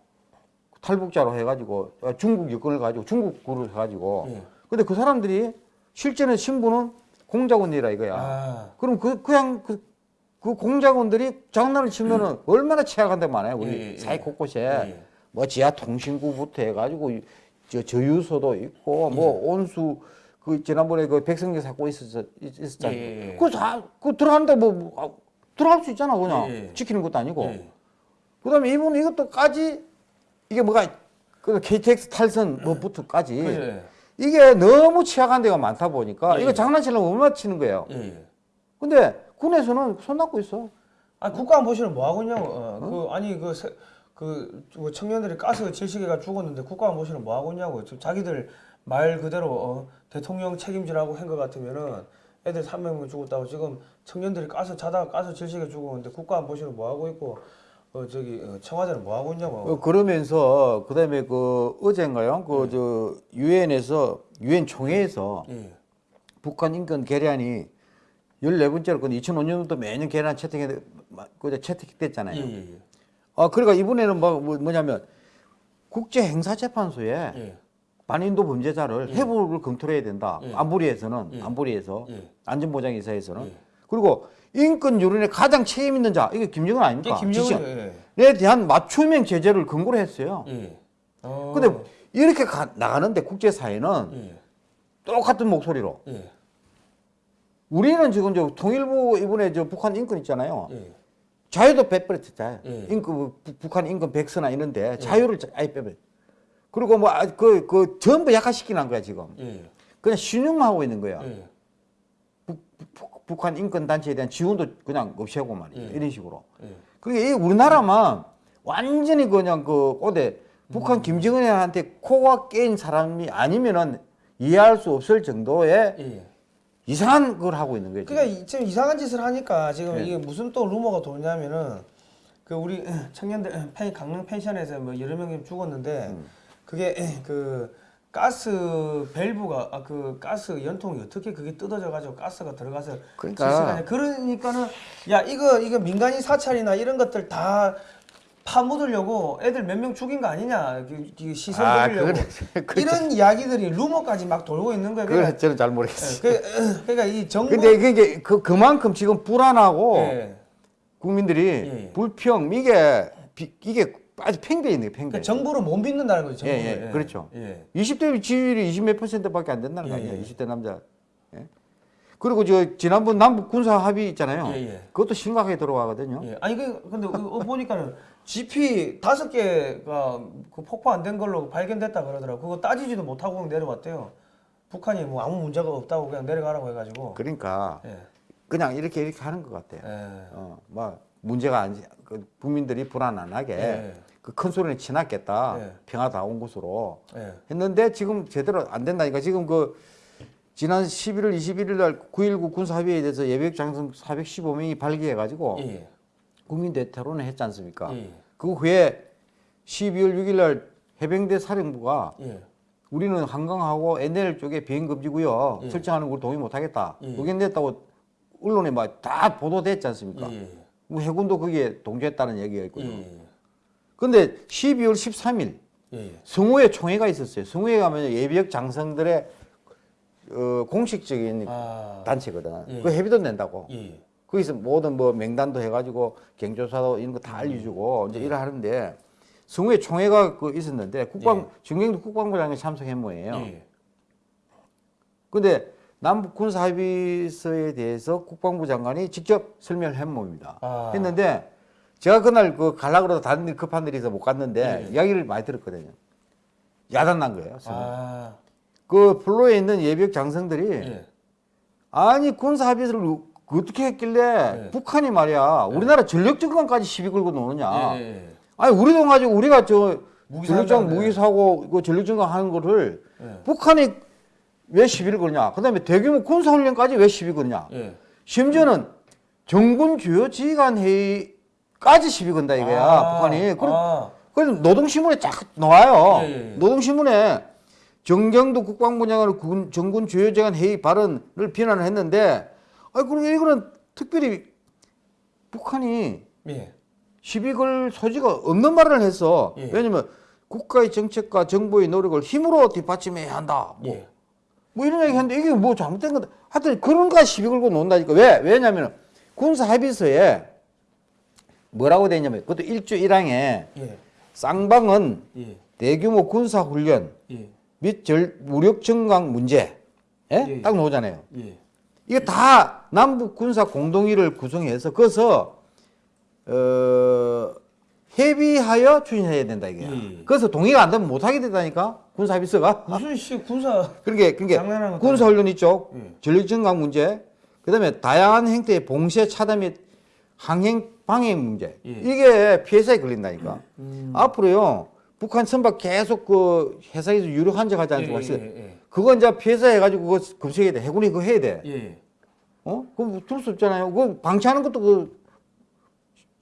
탈북자로 해가지고 어, 중국 여권을 가지고 중국구를 해가지고 예. 근데 그 사람들이 실제는 신분은 공작원이라 이거야. 아. 그럼 그 그냥 그, 그 공작원들이 장난을 치면은 얼마나 취약한데 많아요 우리 예, 예, 사회 예. 곳곳에 예. 뭐 지하 통신구부터 해가지고 이- 저 저유소도 있고 뭐 예. 온수 그 지난번에 그 백성계 사고 있었 있었잖아요. 예, 예, 예. 그거 다 그 들어가는데 뭐, 뭐 아, 들어갈 수 있잖아 그냥 예, 예. 지키는 것도 아니고. 예. 그다음에 이분 이것도까지 이게 뭐가 그 KTX 탈선 뭐부터까지 예. 이게 너무 취약한 데가 많다 보니까 예, 이거 예. 장난치려면 얼마나 치는 거예요. 근데 군에서는 손 놨고 있어. 아니 국가안보실은 뭐 하고 있냐고. 어, 그 아니 그, 세, 그, 그 청년들이 가스 질식해가 죽었는데 국가안보실은 뭐 하고 있냐고. 지금 자기들 말 그대로 어, 대통령 책임지라고 한 것 같으면은 애들 300명 죽었다고 지금 청년들이 가서 자다가 가서 질식에 죽었는데 국가 안보실은 뭐 하고 있고 어 저기 어, 청와대는 뭐 하고 있냐고. 어, 그러면서 그다음에 그 어젠가요? 그저 유엔에서 유엔 총회에서 예. 북한 인권 계량이 14번째로 그 2005년부터 매년 계량 채택해 그 채택됐잖아요. 예, 예, 예. 아 그러니까 이번에는 뭐, 뭐- 뭐냐면 국제 행사 재판소에 예. 반인도 범죄자를 해부를 검토해야 된다. 예. 안보리에서는 예. 안보리에서 예. 안전보장이사에서는 예. 그리고 인권 유린에 가장 책임 있는 자 이게 김정은 아닙니까? 예. 에 대한 맞춤형 제재를 근거로 했어요. 예. 어. 근데 이렇게 가- 나가는데 국제사회는 예. 똑같은 목소리로 예. 우리는 지금 저 통일부 이번에 저 북한 인권 있잖아요. 예. 자유도 빼버렸잖아요. 예. 인권 부- 북한 인권 백서나 이런데 자유를 아예 빼버렸. 그리고 뭐 그 그 전부 약화시키는 거야 지금. 예. 그냥 신용하고 있는 거야. 예. 북, 북, 북한 인권 단체에 대한 지원도 그냥 없애고 말이야. 예. 이런 식으로. 예. 그게 이 우리나라만 완전히 그냥 그 꼬대 북한 김정은한테 코가 깨인 사람이 아니면은 이해할 수 없을 정도의 예. 이상한 걸 하고 있는 거예요. 그러니까 이- 지금 이상한 짓을 하니까 지금 네. 이게 무슨 또 루머가 도냐면은 그 우리 청년들 펜 강릉 펜션에서 뭐 여러 명이 죽었는데 음. 그게 그 가스 밸브가 아, 그 가스 연통이 어떻게 그게 뜯어져 가지고 가스가 들어가서 그러니까. 그러니까는 야 이거 이거 민간인 사찰이나 이런 것들 다 파묻으려고 애들 몇 명 죽인 거 아니냐 시선 아, 돌리려고. 그래. 이런 이야기들이 루머까지 막 돌고 있는 거예요. 그러니까, 저는 잘 모르겠어요. 그, 그러니까 이 정부 근데 그게 그 그만큼 지금 불안하고 예. 국민들이 예, 예. 불평 이게 비- 이게 아주 거예요. 팽배. 그러니까 정부를 못 믿는다는 거죠. 예, 정부를. 예, 그렇죠. 예. 20대 지지율이 20몇 퍼센트밖에 안 된다는 거 예, 아니에요. 예. 20대 남자. 예? 그리고 저 지난번 남북 군사 합의 있잖아요. 예, 예. 그것도 심각하게 들어가거든요. 예. 아니 그 근데 그 보니까는 GP 다섯 개가 그 폭파 안 된 걸로 발견됐다 그러더라고. 그거 따지지도 못하고 그냥 내려왔대요. 북한이 뭐 아무 문제가 없다고 그냥 내려가라고 해가지고. 그러니까 예. 그냥 이렇게 이렇게 하는 것 같아요. 예. 어, 막 문제가 안, 그 국민들이 불안 안 하게 예. 그큰 소리는 치났겠다. 예. 평화다운 곳으로 예. 했는데 지금 제대로 안 된다니까 지금 그 지난 11월 21일 날 9.19 군사합의에 대해서 예비역 장성 415명이 발기해 가지고 예. 국민대 토론을 했지 않습니까? 예. 그 후에 12월 6일 날 해병대 사령부가 예. 우리는 한강하고 NL 쪽에 비행 금지고요. 예. 설정하는 걸 동의 못 하겠다. 예. 의견 냈다고 언론에 막 다 보도됐지 않습니까? 예. 뭐 해군도 거기에 동조했다는 얘기가 있고요. 예. 근데 12월 13일 예. 성우회 총회가 있었어요. 성우회 가면 예비역 장성들의 어, 공식적인 아. 단체거든. 예. 그 회비도 낸다고. 예. 거기서 모든 뭐 명단도 해가지고 경조사도 이런 거 다 알려주고 이제 일을 하는데 성우회 총회가 그 있었는데 국방 예. 정경도 국방부장이 참석한 모예요. 예. 근데 남북 군사 합의서에 대해서 국방부 장관이 직접 설명을 한 모입니다. 아. 했는데 제가 그날 그 갈라 그러다 다른 일 급한 일이 있어 못 갔는데 예. 이야기를 많이 들었거든요. 야단 난 거예요. 아. 그 플로에 있는 예비역 장성들이 예. 아니 군사 합의서를 어떻게 했길래 예. 북한이 말이야 우리나라 전력 증강까지 시비 걸고 노느냐? 아니 우리 돈 가지고 우리가 저 전력증 사는데. 무기 사고 그 전력 증강하는 거를 예. 북한이 왜 시비를 거냐? 그다음에 대규모 군사 훈련까지 왜 시비 거냐? 예. 심지어는 정군 주요 지휘관 회의까지 시비 건다 이거야 아. 북한이. 그래, 아. 그래서 노동신문에 쫙 나와요. 예, 예, 예. 노동신문에 정경도 국방부 장관의 군, 정군 주요재관 회의 발언을 비난을 했는데, 아 그럼 이거는 특별히 북한이 예. 시비 걸 소지가 없는 말을 했어. 예. 왜냐면 국가의 정책과 정부의 노력을 힘으로 뒷받침해야 한다. 뭐, 예. 뭐 이런 얘기 했는데 이게 뭐 잘못된 건데. 하여튼 그런가 시비 걸고 논다니까. 왜? 왜냐면 군사 합의서에 뭐라고 돼 있냐면 그것도 일주일항에 예. 쌍방은 예. 대규모 군사 훈련 예. 및 절, 무력 증강 문제 예? 예. 딱 나오잖아요. 예. 이게 다 남북 군사 공동위를 구성해서 거기서 어, 협의하여 추진해야 된다 이게. 예. 그래서 동의가 안 되면 못 하게 된다니까 군사 합의서가. 무슨 씨 군사 그러니게 장난하는 군사 훈련 있죠. 예. 전력 증강 문제. 그다음에 다양한 형태의 봉쇄 차단 및 항행 방해 문제. 예. 이게 피해자에 걸린다니까. 음. 앞으로요. 북한 선박 계속 그 회사에서 유력 한적 하지 예, 않습니까? 예, 예. 그거 이제 피해자 해가지고 그거 검색해야 돼. 해군이 그거 해야 돼. 예. 어? 그럼 들을 수 없잖아요. 그 방치하는 것도 그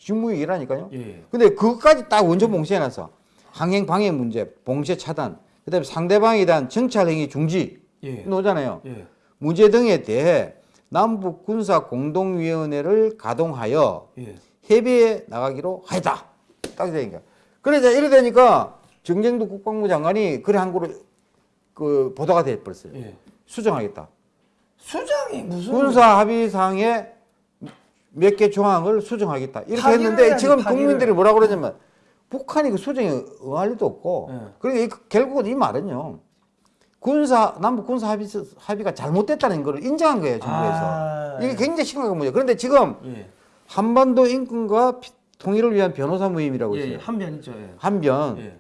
직무의 일이라니까요. 예. 근데 그것까지 딱 원전 봉쇄해놨어. 항행 방해 문제, 봉쇄 차단, 그다음에 상대방에 대한 정찰 행위 중지 예. 나오잖아요. 예. 문제 등에 대해 남북 군사 공동위원회를 가동하여 예. 협의에 나가기로 하였다. 딱 되니까. 그래 이제 이래 되니까 정쟁도 국방부 장관이 그래 한 거로 그 보도가 돼 버렸어요. 예. 수정하겠다. 수장이 무슨 군사 합의상에 몇 개 조항을 수정하겠다. 이렇게 했는데 지금 파기를. 국민들이 뭐라 그러냐면 북한이 그 수정에 응할 리도 없고 예. 그러니까 이- 결국은 이 말은요. 군사 남북 군사 합의 합의가 잘못됐다는 걸 인정한 거예요 정부에서 아, 이게 굉장히 심각한 문제. 그런데 지금 예. 한반도 인권과 피- 통일을 위한 변호사 모임이라고 예. 있어요. 예. 한변 있죠. 예. 한변. 예.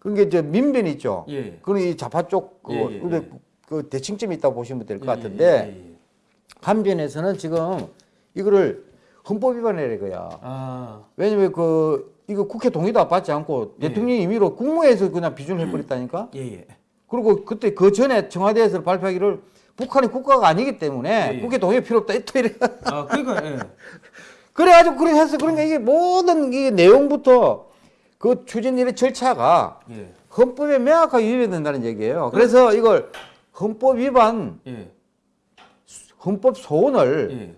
그게 저 민변 있죠. 예. 그건 이 좌파 쪽 그, 예, 예, 예. 그 대칭점이 있다고 보시면 될것 예, 같은데 예, 예. 한변에서는 지금 이거를 헌법 위반이라 이거야. 아. 왜냐면 그 이거 국회 동의도 받지 않고 예. 대통령이 임의로 국무회에서 그냥 비준을 해버렸다니까. 예. 예. 그리고 그때 그 전에 청와대에서 발표하기를 북한이 국가가 아니기 때문에 예, 예. 국회 동의 필요 없다. 또 이래. 아, 그러니까 예. 그래가지고 그렇게 해서 그러니까 이게 모든 이게 내용부터 그 추진일의 절차가 예. 헌법에 명확하게 위배된다는 얘기예요. 그래서 이걸 헌법 위반, 예. 헌법 소원을 예.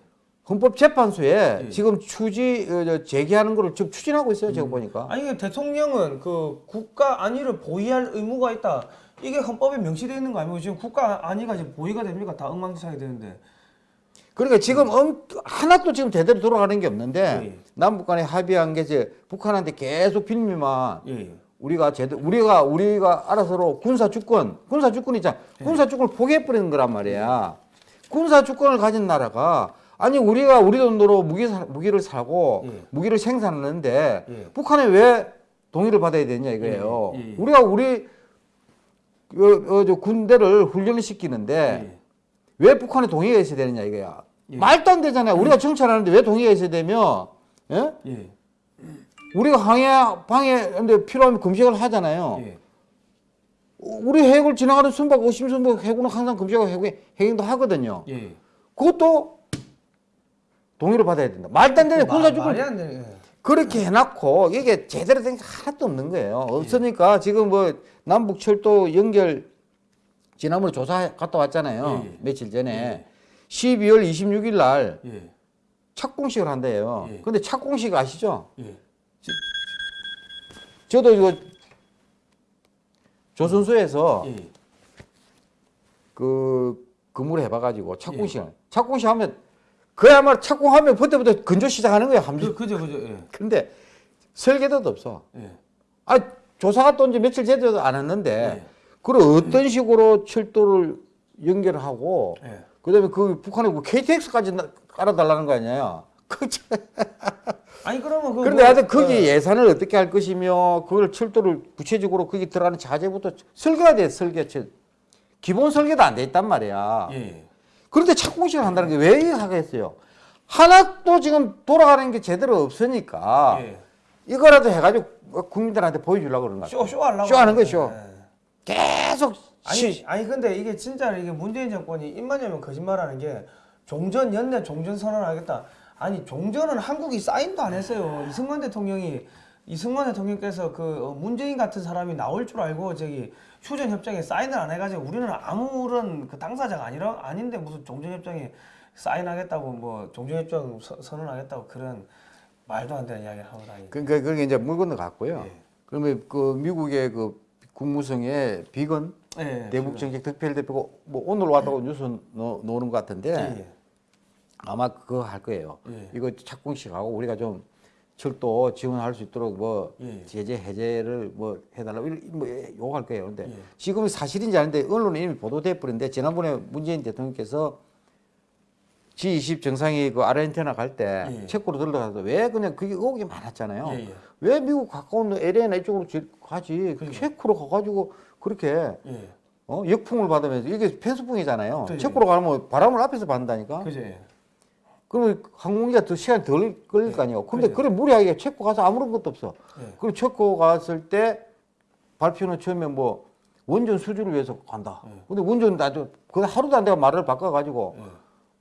헌법재판소에 예. 지금 추지 어, 저, 제기하는 거를 지금 추진하고 있어요. 제가 보니까. 아니 대통령은 그 국가 안위를 보위할 의무가 있다. 이게 헌법에 명시되어 있는 거 아니고 지금 국가 안위가 지금 보위가 됩니까? 다 엉망진창이 되는데. 그러니까 지금 엄, 하나도 지금 제대로 돌아가는 게 없는데 예. 남북 간에 합의한 게 이제 북한한테 계속 빌미만 예. 예. 우리가 제대로 우리가 우리가 알아서로 군사 주권 군사 주권 있잖아 예. 군사 주권을 포기해 버리는 거란 말이야 군사 주권을 가진 나라가 아니 우리가 우리 돈으로 무기 사, 무기를 사고 예. 무기를 생산하는데 예. 북한에 왜 동의를 받아야 되냐 이거예요 예, 예, 예. 우리가 우리 어, 어, 저 군대를 훈련을 시키는데 예. 왜 북한에 동의가 있어야 되느냐 이거야 예. 말도 안 되잖아요 우리가 정찰하는데 왜 동의가 있어야 되며 예? 예. 우리가 항해 방해 근데 필요하면 금식을 하잖아요. 예. 우리 해역을 지나가는 순박 오심순박 해군은 항상 금식하고 해군 해경도 하거든요. 예. 그것도 동의를 받아야 된다. 말도 안 되는 마- 군사 주권 말이 안 되네. 예. 그렇게 해놨고 이게 제대로 된 게 하나도 없는 거예요. 없으니까 지금 뭐 남북 철도 연결 지난번에 조사 갔다 왔잖아요. 예, 예. 며칠 전에 12월 26일 날 예. 착공식을 한대요. 예. 근데 착공식 아시죠? 예. 저도 이거 조선소에서 예. 그 근무를 해봐가지고 착공식을 착공식 하면 그야말로 착공하면 그때부터 건조 시작하는 거예요 함주. 그, 그죠 그죠. 예. 근데 설계도도 없어. 예. 아 조사가 또 이제 며칠 제대로 안 했는데 예. 그걸 어떤 식으로 철도를 연결하고 예. 그다음에 그 북한에 그 KTX까지 나- 깔아달라는 거 아니에요. 그 참- 아니 그러면 그 그런데 뭐- 하여튼 거기 예. 예산을 어떻게 할 것이며 그걸 철도를 구체적으로 거기 들어가는 자재부터 설계가 돼 설계 기본 설계도 안 돼 있단 말이야. 예. 그런데 착공식을 한다는 게 왜 하겠어요? 하나도 지금 돌아가는 게 제대로 없으니까 예. 이거라도 해가지고 국민들한테 보여주려고 그러는 거야. 쇼, 쇼 하려고. 쇼하는. 쇼. 예. 계속 아니, 시, 아니 근데 이게 진짜 이게 문재인 정권이 입만 열면 거짓말하는 게 종전 연내 종전 선언하겠다. 아니 종전은 한국이 사인도 안 했어요. 이승만 대통령이 이승만 대통령께서 그 어, 문재인 같은 사람이 나올 줄 알고 저기 휴전 협정에 사인을 안 해가지고 우리는 아무런 그 당사자가 아니라 아닌데 무슨 종전 협정에 사인하겠다고 뭐 종전 협정 서- 선언하겠다고 그런 말도 안 되는 이야기를 하고 다니. 그러니까 그게 이제 물 건너 갔고요. 예. 그러면 그 미국의 그 국무성의 비건 예. 대북 정책 특별 대표가 뭐 오늘 왔다고 뉴스 넣, 넣는 것 같은데 예. 아마 그거 할 거예요. 예. 이거 착공식하고 우리가 좀 철도 지원할 수 있도록 뭐 예. 제재 해제를 뭐 해달라고 뭐 요구할 거예요. 근데 예. 지금 사실인지 아닌데 언론에 이미 보도돼 버렸는데 지난번에 문재인 대통령께서 G20 정상이 그 아르헨티나 갈때 예. 체코로 들러가서 왜 그냥 그게 의혹이 많았잖아요. 예, 예. 왜 미국 가까운 LA나 이쪽으로 지- 가지? 그러니까. 체코로 가가지고 그렇게 예. 어? 역풍을 받으면서 이게 펜스풍이잖아요. 그죠. 체코로 가면 바람을 앞에서 받는다니까. 그죠. 예. 그러면 항공기가 더 시간이 덜 걸릴 거 아니에요. 근데. 그래 무리하게 체코 가서 아무런 것도 없어. 예. 그리고 체코 갔을 때 발표는 처음에 뭐 원전 수주를 위해서 간다. 예. 근데 원전 나도 그 하루도 안 돼가 말을 바꿔가지고 예.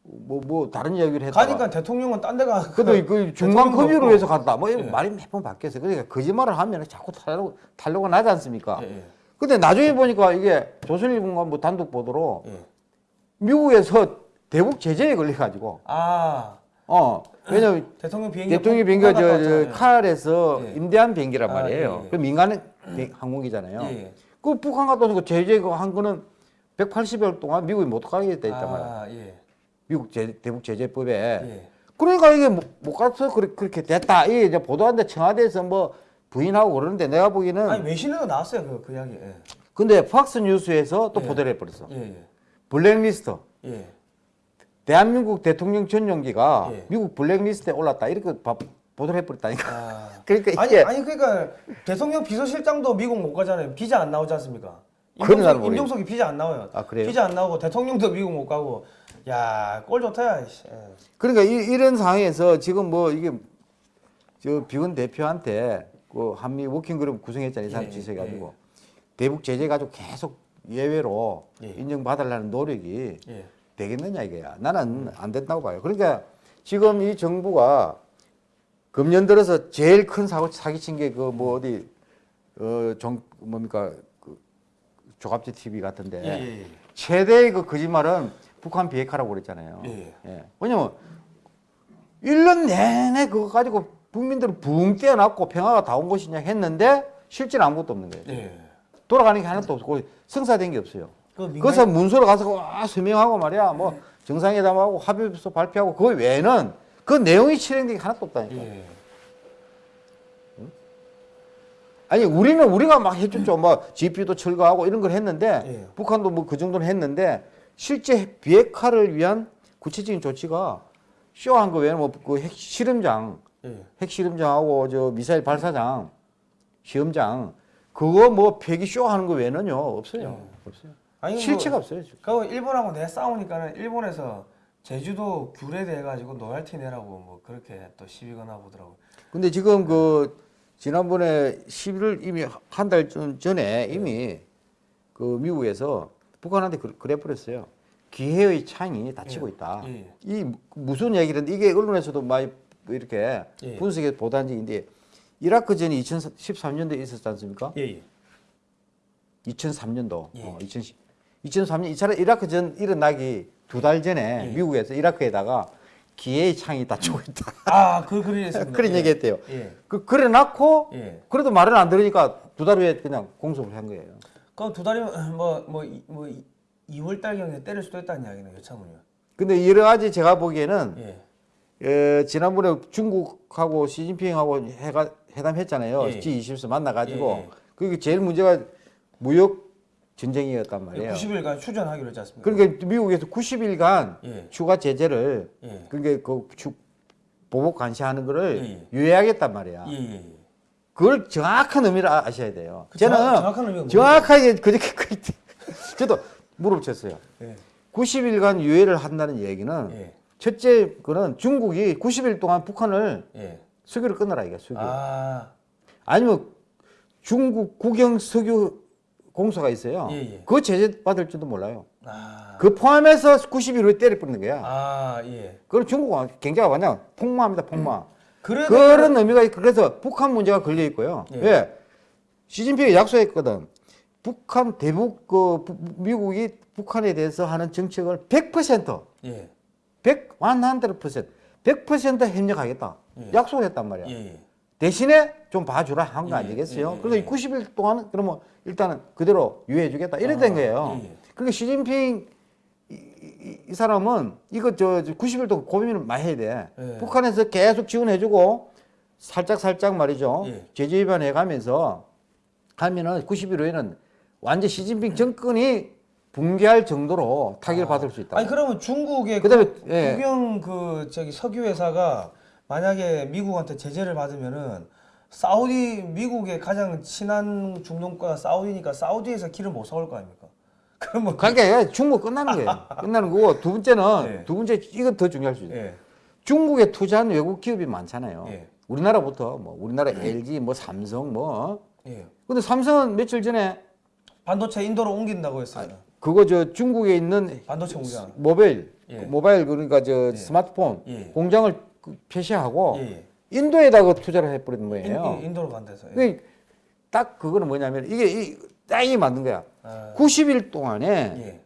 뭐뭐 다른 이야기를 했다가 가니까 대통령은 딴 데가 그래도 그 중간 대통령도 급유로 없고. 해서 갔다. 뭐 이런 예. 말이 몇 번 바뀌었어요. 그러니까 거짓말을 하면 자꾸 탄력, 탄력가 나지 않습니까? 예, 예. 근데 나중에 보니까 이게 조선일보가 뭐 단독 보도로 예. 미국에서 대북 제재에 걸려가지고 아 어 왜냐면 대통령 비행기 대통령 비행기가 갔다 저. 저 카알에서 예. 임대한 비행기란 아, 말이에요. 예, 예. 그 민간 비- 항공기잖아요. 예, 예. 그 북한 갔다 그 제재 한 거는 180일 동안 미국이 못 가게 돼 있단. 아, 예. 미국 제, 대북 제재법에. 예. 그러니까 이게 못, 못 가서 그렇게, 그렇게 됐다. 이게 이제 보도하는데 청와대에서 뭐 부인하고 그러는데 내가 보기에는 아니 외신에도 나왔어요 그, 그 이야기. 예. 근데 팍스 뉴스에서 또 예. 보도를 해버렸어. 블랙리스트. 예. 대한민국 대통령 전용기가 예. 미국 블랙리스트에 올랐다. 이렇게 바- 보도를 해버렸다니까. 아. 그러니까 아니 아니 그러니까 대통령 비서실장도 미국 못 가잖아요. 비자 안 나오지 않습니까? 임종석, 임종석이 비자 안 나와요. 아, 그래요? 비자 안 나오고 대통령도 미국 못 가고 야 꼴 좋다. 예. 그러니까 이, 런 상황에서 지금 뭐 이게 저 비건 대표한테 그 한미 working group 구성했잖아요. 이 사람 예, 지시해가지고 대북 제재 가지고 계속 예외로 예. 인정받으려는 노력이 예. 되겠느냐 이거야. 나는 안 된다고 봐요. 그러니까 지금 이 정부가 금년 들어서 제일 큰 사고 사기친 게 그 뭐 어디 어정 뭡니까 그 조갑지 TV 같은데 예, 예, 예. 최대의 그 거짓말은 북한 비핵화라고 그랬잖아요. 예. 예. 왜냐면 1년 내내 그거 가지고 국민들을 붕 떼어놨고 평화가 다 온 것이냐 했는데 실제는 아무것도 없는 거예요. 예. 돌아가는 게 하나도 없고 성사된 게 없어요. 그 민간- 그래서 문서로 가서 와 서명하고 말이야 뭐 정상회담하고 합의서 발표하고 그 외에는 그 내용이 실행된 게 하나도 없다니까. 예. 아니 우리는 우리가 막 해줬죠. 뭐 GP도 철거하고 이런 걸 했는데 예. 북한도 뭐 그 정도는 했는데 실제 비핵화를 위한 구체적인 조치가 쇼한 거 외에는 뭐그 핵실험장, 예. 핵실험장하고 저 미사일 발사장, 시험장 그거 뭐 폐기 쇼하는 거 외에는요 없어요. 없어요. 아니 실체가 뭐, 없어요. 지금. 그 일본하고 내 싸우니까는 일본에서 제주도 규례돼 가지고 노열티 내라고 뭐 그렇게 또 시비거나 보더라고. 근데 지금 그 지난번에 11월 이미 한 달 전에 이미 그 미국에서 북한한테 그- 그래 버렸어요. 기회의 창이 닫히고 예. 있다. 예. 이 무슨 얘기인데 이게 언론에서도 많이 이렇게 예. 분석해 보도한 적인데 이라크 전이 2013년도에 있었지 않습니까? 예, 예. 2003년도. 예. 어, 2010, 2003년 이차례 이라크 전 일어나기 두 달 전에 예. 미국에서 이라크에다가 기회의 창이 닫히고 있다. 아, 그 그런. 그런 예. 얘기했대요. 예. 그 그래 놓고 예. 그래도 말을 안 들으니까 두 달 후에 그냥 공소를 한 거예요. 그럼 두 달이면 뭐뭐 뭐 2월 달 경에 때릴 수도 있다는 이야기는 여차문이요. 근데 여러 가지 제가 보기에는 예. 에, 지난번에 중국하고 시진핑하고 해가, 회담했잖아요. 예. G20에서 만나가지고 예, 예. 그게 제일 문제가 무역 전쟁이었단 말이에요. 90일간 휴전하기로 했지 않습니까? 그러니까 미국에서 90일간 예. 추가 제재를 예. 그게 그 추- 보복 감시하는 거를 예, 예. 유예하겠단 말이야. 예, 예, 예. 그걸 정확한 의미를 아- 아셔야 돼요. 그 저는 정확- 정확한 정확하게 그렇게 그렇게 저도 물어쳤어요. 예. 90일간 유예를 한다는 얘기는 예. 첫째 그는 중국이 90일 동안 북한을 예. 수교를 끊어라 이게 수교. 아. 아니면 중국 국영 석유 공소가 있어요. 예, 예. 그 제재 받을 줄도 몰라요. 아. 그 포함해서 90일 후에 때려 뿌리는 거야. 아, 예. 그럼 중국은 경제가 완전 폭망합니다. 폭망. 그래도 그런 의미가 있- 그래서 북한 문제가 걸려 있고요. 예. 왜? 시진핑이 약속했거든. 북한 대북 그 부- 미국이 북한에 대해서 하는 정책을 100% 예. 100 100% 100% 협력하겠다. 예. 약속을 했단 말이야. 예, 예. 대신에 좀 봐주라 한거 예, 아니겠어요? 예, 예, 그래서 예. 이 90일 동안 그러면 일단은 그대로 유예해주겠다 이래 된 아, 거예요. 예, 예. 그러니까 시진핑 이, 이- 이 사람은 이거 저, 저 90일 동안 고민을 많이 해야 돼. 예. 북한에서 계속 지원해주고 살짝 살짝 말이죠. 예. 제재 위반해 가면서 하면은 90일 후에는 완전 시진핑 정권이 붕괴할 정도로 타격을 받을 수 있다. 아니 그러면 중국의 그다음에, 그 예. 국영 그 저기 석유 회사가 만약에 미국한테 제재를 받으면은 사우디 미국의 가장 친한 중동국가 사우디니까 사우디에서 기름 못 사올 거 아닙니까? 그러면 그러니까 중국 끝나는 거예요. 끝나는 거고 두 번째는 예. 두 번째 이건 더 중요할 수 있어요. 예. 중국에 투자한 외국 기업이 많잖아요. 예. 우리나라부터 뭐 우리나라 LG 뭐 삼성 뭐 예. 근데 삼성은 며칠 전에 반도체 인도로 옮긴다고 했어요. 그거 저 중국에 있는 반도체 공장. 모바일 예. 모바일 그러니까 저 스마트폰 예. 공장을 그 폐쇄하고 예, 예. 인도에다가 투자를 해버린 거예요. 인, 인도로 간대서. 예. 그딱 그거는 뭐냐면 이게 이 땅이 만든 거야. 아, 90일 동안에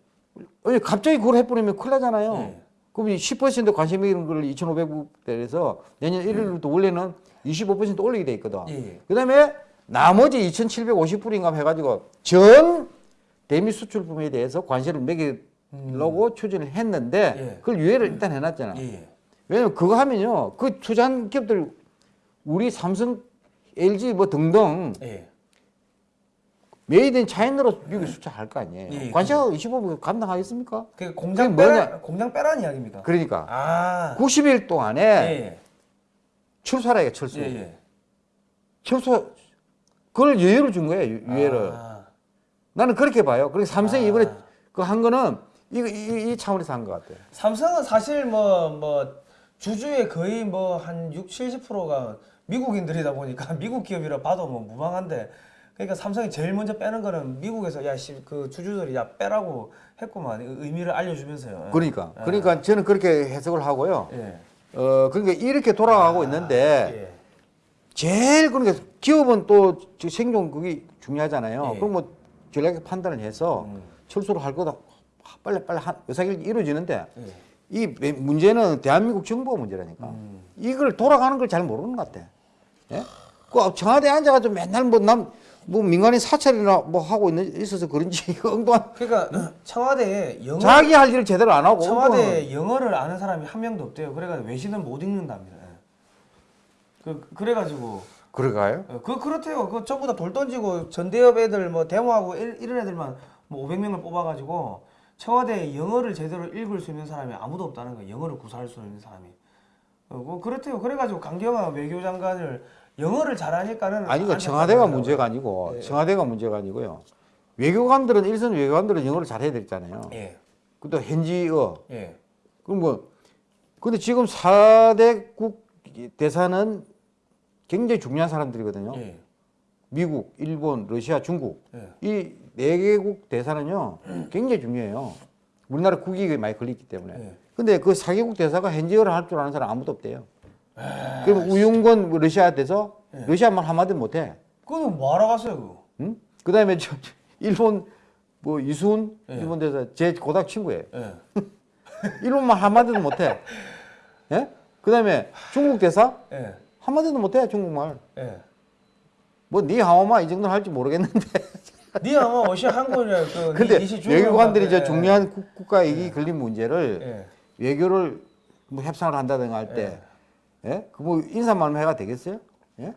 예. 갑자기 그걸 해버리면 큰일 나잖아요. 예. 그럼 이10% 관심 있는 걸 2,500대에서 내년 1일부터 원래는 25% 올리게 돼 있거든. 예. 그다음에 나머지 2,750불인가 해가지고 전 대미 수출품에 대해서 관세를 매기려고 추진을 했는데 예. 그걸 유예를 일단 해놨잖아. 예. 예. 왜냐면 그거 하면요, 그 투자한 기업들 우리 삼성, LG 뭐 등등 예. Made in China로 미국에 수출할 거 아니에요. 예, 관세가 25% 감당하겠습니까? 그 공장 빼라? 공장 빼라는 이야기입니까? 그러니까 아. 90일 동안에 예. 출소라 이게 출소. 예. 예. 출소 그걸 유예로 준 거예요. 유- 유예를. 아. 나는 그렇게 봐요. 그래서 삼성이 아. 이번에 그 한 거는 이, 이, 이 차원에서 한 것 같아요. 삼성은 사실 뭐 뭐 주주의 거의 뭐 한 6, 70%가 미국인들이다 보니까 미국 기업이라 봐도 뭐 무방한데 그러니까 삼성이 제일 먼저 빼는 거는 미국에서 야그 주주들이 야 빼라고 했구만 의- 의미를 알려주면서요. 그러니까 아. 그러니까 저는 그렇게 해석을 하고요. 예. 어 그러니까 이렇게 돌아가고 아, 있는데 예. 제일 그러니까 기업은 또저 생존 그게 중요하잖아요. 예. 그럼 뭐 전략적 판단을 해서 음. 철수를 할 거다. 빨리 빨리 한 의사결정 이루어지는데 예. 이 매- 문제는 대한민국 정부가 문제라니까. 음. 이걸 돌아가는 걸 잘 모르는 것 같아. 예? 그 청와대 에 앉아가지고 맨날 뭐 남 뭐 민간인 사찰이나 뭐 하고 있는 있어서 그런지 그 엉뚱한 그러니까 청와대에 영어 자기 할 일을 제대로 안 하고 청와대에 영어를 아는 사람이 한 명도 없대요. 그래가지고 외신을 못 읽는답니다. 예. 그 그래가지고 그럴까요? 어, 그 그렇대요. 그 전부 다 돌 던지고 전대협 애들 뭐 데모하고 이- 이런 애들만 뭐 500명을 뽑아가지고 청와대에 영어를 제대로 읽을 수 있는 사람이 아무도 없다는 거예요. 영어를 구사할 수 있는 사람이. 어, 뭐 그렇대요. 그래가지고 강경화 외교장관을 영어를 잘하니까는 아니 그안 청와대가 문제가 아니고 예. 청와대가 문제가 아니고요. 외교관들은 일선 외교관들은 영어를 잘해야 되잖아요. 예, 그또 현지어 예, 그럼 뭐 근데 지금 4대국 대사는 굉장히 중요한 사람들이거든요. 예, 미국, 일본, 러시아, 중국 예. 이 네 개국 대사는요 굉장히 중요해요. 우리나라 국익에 많이 걸리기 때문에. 예. 근데 그 4개국 대사가 현지어를 할 줄 아는 사람 아무도 없대요. 그럼 우윤건 뭐 러시아 대사 예. 러시아말 한마디 못해. 그거는 뭐하러 갔어요, 그거? 응? 그 다음에 저, 저 일본 뭐 이순 예. 일본 대사 제 고등학 친구예요. 예. 일본말 한마디도 못해. 예? 그 다음에 중국 대사 예, 한마디도 못해 중국말. 예. 뭐 니하오마 이 정도는 할지 모르겠는데. 니 아마 어시 한국이라 그 근데 외교관들이. 저 중요한 국, 국가 이익이 걸린 문제를 예. 외교를 뭐 협상을 한다든가 할 때, 예? 그뭐 인사만 해가 되겠어요? 예?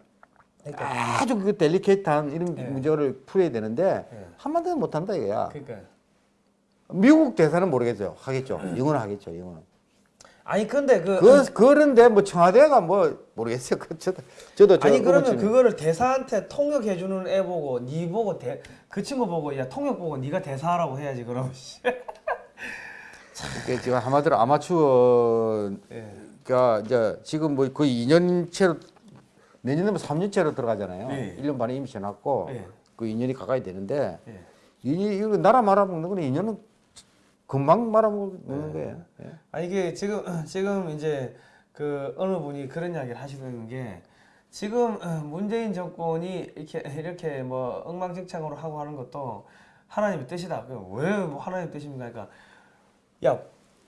그러니까, 아주 그 델리케이트한 이런 예. 문제를 풀어야 되는데 예. 한마디도 못한다 이거야. 그러니까. 미국 대사는 모르겠어요. 하겠죠. 영어는 하겠죠. 영어는. 아니 근데 그, 그 그런데 뭐 청와대가 뭐 모르겠어요. 그 저도 저도 저 아니 그러면 그거를 대사한테 통역해 주는 애 보고 니 보고 대, 그 친구 보고 야 통역 보고 네가 대사하라고 해야지 그럼. 씨. 이게 지금 한마디로 아마추어가 예. 이제 지금 뭐 거의 2년째로 내년에면 3년째로 들어가잖아요. 예. 1년 반에 이미 지났고 예. 그 2년이 가까이 되는데 예. 이 이거 나라 말아먹는 거는 2년은 금방 말아먹는 거예요. 예. 아 이게 지금 지금 이제 그 어느 분이 그런 이야기를 하시는 게 지금 문재인 정권이 이렇게 이렇게 뭐 엉망진창으로 하고 하는 것도 하나님의 뜻이다. 왜 뭐 하나님의 뜻입니까? 그러니까 야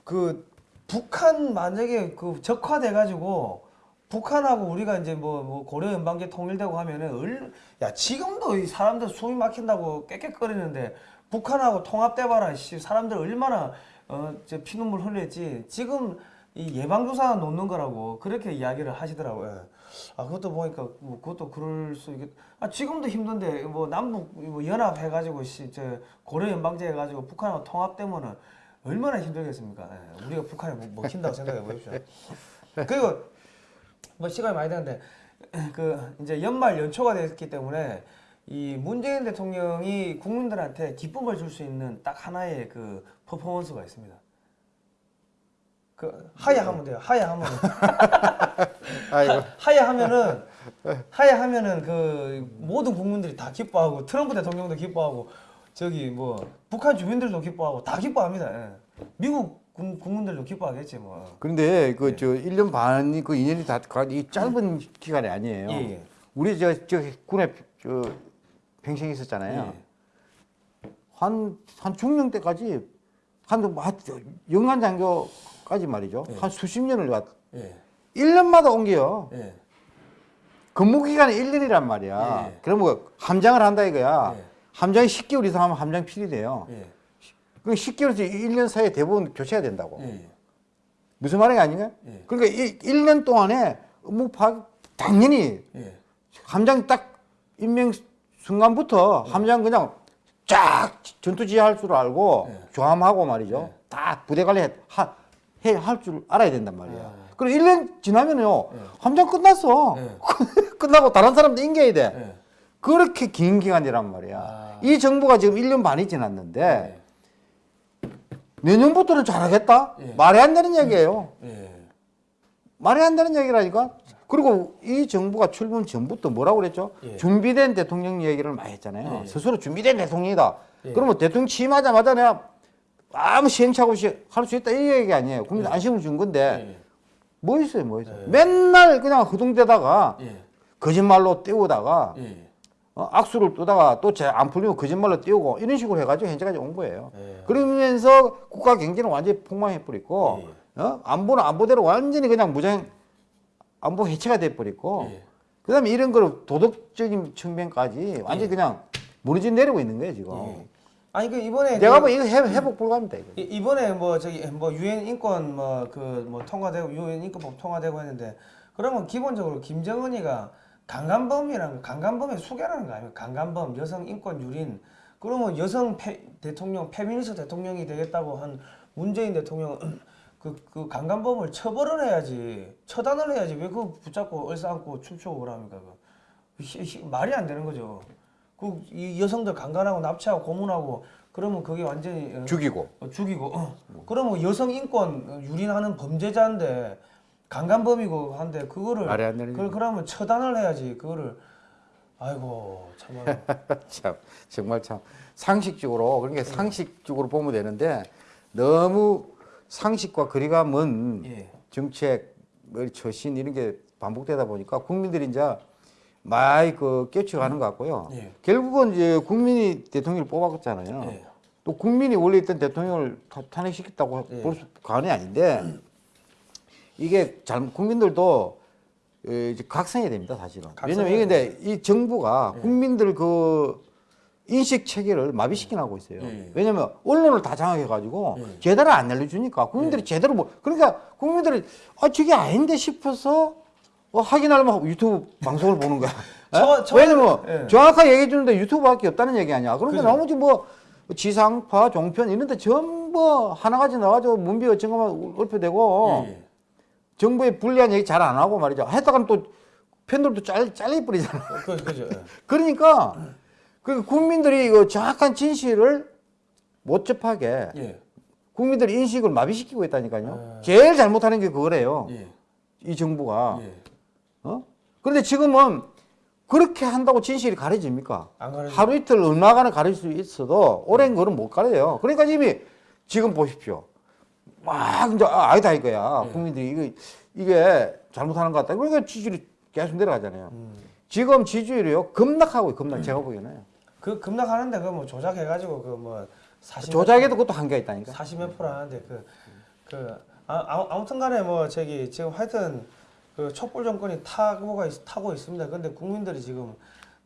그 북한 만약에 그 적화돼 가지고 북한하고 우리가 이제 뭐, 뭐 고려 연방제 통일되고 하면은 얼, 야 지금도 이 사람들 숨이 막힌다고 깨끗거리는데 북한하고 통합돼 봐라 씨 사람들 얼마나 어저 피눈물 흘렸지 지금 이 예방주사 놓는 거라고 그렇게 이야기를 하시더라고요. 아 그것도 보니까 뭐 그것도 그럴 수 있겠. 아 지금도 힘든데 뭐 남북 뭐 연합 해가지고 씨저 고려 연방제 해가지고 북한하고 통합되면은 얼마나 힘들겠습니까? 예, 우리가 북한에 뭐 먹힌다고 생각해 보십시오. 그리고 뭐 시간이 많이 되는데 그 이제 연말 연초가 됐기 때문에 이 문재인 대통령이 국민들한테 기쁨을 줄 수 있는 딱 하나의 그 퍼포먼스가 있습니다. 그 하야 하면 돼요. 하야 하면 아이고. 하야 하면은 하야 하면은 그 모든 국민들이 다 기뻐하고 트럼프 대통령도 기뻐하고 저기 뭐 북한 주민들도 기뻐하고 다 기뻐합니다. 예. 미국 국- 국민들도 기뻐하겠지 뭐. 그런데 그 저 1년 반이 그 2년이 다 이 짧은 기간이 아니에요. 예, 예. 우리 저, 저 군에 저 평생이 있었잖아요. 예. 한, 한 중령 때까지 한, 뭐한 영한 장교까지 말이죠. 예. 한 수십 년을 왔, 예. 1년마다 옮겨요. 예. 근무 기간이 1년이란 말이야. 예. 그럼 뭐 함장을 한다 이거야. 예. 함장이 10개월 이상 하면 함장 필이 돼요. 예. 그 10개월에서 1년 사이에 대부분 교체가 된다고. 예. 무슨 말인가 아닌가? 예. 그러니까 이 1년 동안에 업무 파악 당연히 예. 함장 딱 임명 순간부터 함장 그냥 쫙 전투 지휘할 줄 알고 예. 조함하고 말이죠. 다 부대 관리 할 줄 알아야 된단 말이야. 아. 그리고 1년 지나면요. 예. 함장 끝났어. 예. 끝나고 다른 사람도 인계해야 돼. 예. 그렇게 긴 기간이란 말이야. 아. 이 정부가 지금 1년 반이 지났는데 내년부터는 잘하겠다? 예. 말이 안 되는 얘기예요. 예. 말이 안 되는 얘기라니까. 그리고 이 정부가 출범 전부터 뭐라고 그랬죠? 예. 준비된 대통령 얘기를 많이 했잖아요. 예. 스스로 준비된 대통령이다. 예. 그러면 대통령 취임하자마자 내가 아무 시행착오 없이 할 수 있다 이 얘기 아니에요. 국민 예. 안심을 준 건데 예. 뭐 있어요, 뭐 있어요. 예. 맨날 그냥 허둥대다가 예. 거짓말로 띄우다가 예. 어, 악수를 뜨다가 또 안 풀리면 거짓말로 띄우고 이런 식으로 해가지고 현재까지 온 거예요. 예. 그러면서 국가 경제는 완전히 폭망해버리고 예. 어? 안보는 안보대로 완전히 그냥 무장 안보 해체가 돼버리고 예. 그 다음에 이런 거를 도덕적인 측면까지 완전히 예. 그냥 무너져 내리고 있는 거예요 지금. 예. 아니 그 이번에 내가 그- 뭐 이거 회, 회복 불가합니다 이거. 이- 이번에 뭐 저기 뭐 유엔 인권 뭐그 뭐 통과되고 유엔 인권법 통과되고 했는데 그러면 기본적으로 김정은이가 강간범이라는 강간범의 수괴라는 거 아닙니까? 강간범, 여성 인권 유린. 그러면 여성 페, 대통령, 페미니스트 대통령이 되겠다고 한 문재인 대통령은 그, 그 강간범을 처벌을 해야지 처단을 해야지 왜 그거 붙잡고 얼싸안고 춤추고 그럽니까? 그 말이 안 되는 거죠. 그 이 여성들 강간하고 납치하고 고문하고 그러면 그게 완전히 어, 죽이고. 어, 죽이고 어. 그러면 여성 인권 어, 유린하는 범죄자인데 강간범이고 한데 그거를 말이 안 되는 그, 그러면 처단을 해야지 그거를 아이고 참말 참 정말 참 상식적으로 그러니까 상식적으로 보면 되는데 너무 상식과 거리가 먼 예. 정책, 뭐 처신 이런 게 반복되다 보니까 국민들이 이제 많이 그 깨쳐가는 것 같고요. 예. 결국은 이제 국민이 대통령을 뽑았잖아요. 예. 또 국민이 원래 있던 대통령을 타- 탄핵시켰다고 예. 볼 수, 관이 아닌데 이게 잘 국민들도 어, 이제 각성해야 됩니다 사실은. 왜냐면 이게 근데 이 정부가 예. 국민들 그 인식 체계를 마비시켜나고 있어요. 예. 왜냐면 언론을 다 장악해가지고 예. 제대로 안 알려주니까 국민들이 제대로 뭐 그러니까 국민들이 아 저게 아닌데 싶어서 어, 확인하려면 유튜브 방송을 보는 거야. 저- 예? 저- 왜냐면 예. 정확하게 얘기해 주는데 유튜브밖에 없다는 얘기 아니야. 그런데 그죠. 나머지 뭐 지상파, 종편 이런데 전부 하나같이 나가지고 문비 어쩐 것만 읊혀대고 예. 정부의 불리한 얘기 잘 안 하고 말이죠. 했다가는 또 팬들도 잘 잘려버리잖아. 어, 그, 그죠 예. 그러니까 그 국민들이 이거 정확한 진실을 못 접하게 예. 국민들 인식을 마비시키고 있다니까요. 아. 제일 잘못하는 게 그거래요. 예. 이 정부가. 예. 어? 그런데 지금은 그렇게 한다고 진실이 가려집니까? 하루 이틀 얼마간을 가릴 수 있어도 오랜 거는 못 가려요. 그러니까 이미 지금 보십시오. 막 이제 아, 아니다 이거야. 네. 국민들이 이거 이게 잘못하는 것 같다. 그러니까 지지율이 계속 내려가잖아요. 음. 지금 지지율이요 급락하고 급락. 제가 보기에는 그 급락하는데 그뭐 조작해가지고 그 뭐 사십 조작에도 그것도 한계가 있다니까. 40몇 프로 하는데 그, 그 아, 아무- 아무튼 간에 뭐 저기 지금 하여튼 그 촛불 정권이 타고가 있, 타고 있습니다. 근데 국민들이 지금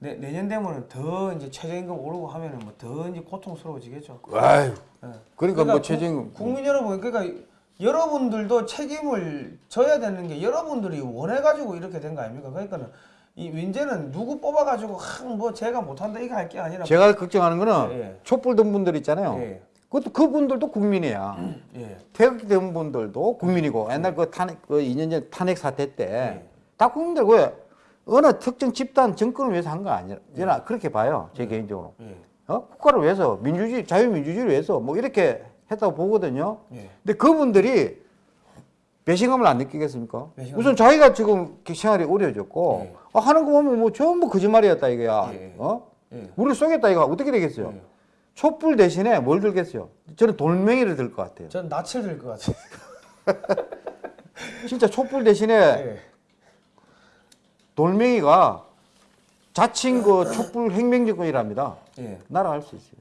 내, 내년 되면은 더 이제 최저임금 오르고 하면은 뭐 더 이제 고통스러워지겠죠. 아유. 예. 그러니까, 뭐 국- 최저임금 국민 여러분 그러니까 여러분들도 책임을 져야 되는 게 여러분들이 원해가지고 이렇게 된 거 아닙니까? 그러니까는 이 문제는 누구 뽑아가지고 하, 뭐 제가 못한다 이거 할 게 아니라 제가 걱정하는 거는 예, 예. 촛불 든 분들 있잖아요. 예, 그것도 그분들도 국민이야. 예, 퇴역된 분들도 국민이고 옛날 그 탄핵 그 2년 전 탄핵 사태 때 네. 다 국민들 왜 어느 특정 집단 정권을 위해서 한 거 아니라 저는 그렇게 봐요 제 개인적으로 예, 어? 국가를 위해서 민주주의 자유민주주의를 위해서 뭐 이렇게 했다고 보거든요 예. 근데 그분들이 배신감을 안 느끼겠습니까 배신감. 우선 자기가 지금 생활이 어려워졌고 예. 아, 하는 거 보면 뭐 전부 거짓말이었다 이거야 예. 어? 예. 우리를 쏘겠다 이거 어떻게 되겠어요 예. 촛불 대신에 뭘 들겠어요? 저는 돌멩이를 들 것 같아요. 전 낯을 들 것 같아요. 진짜 촛불 대신에 예. 돌멩이가 자칭 그 촛불 혁명정권이랍니다. 예. 날아갈 수 있어요.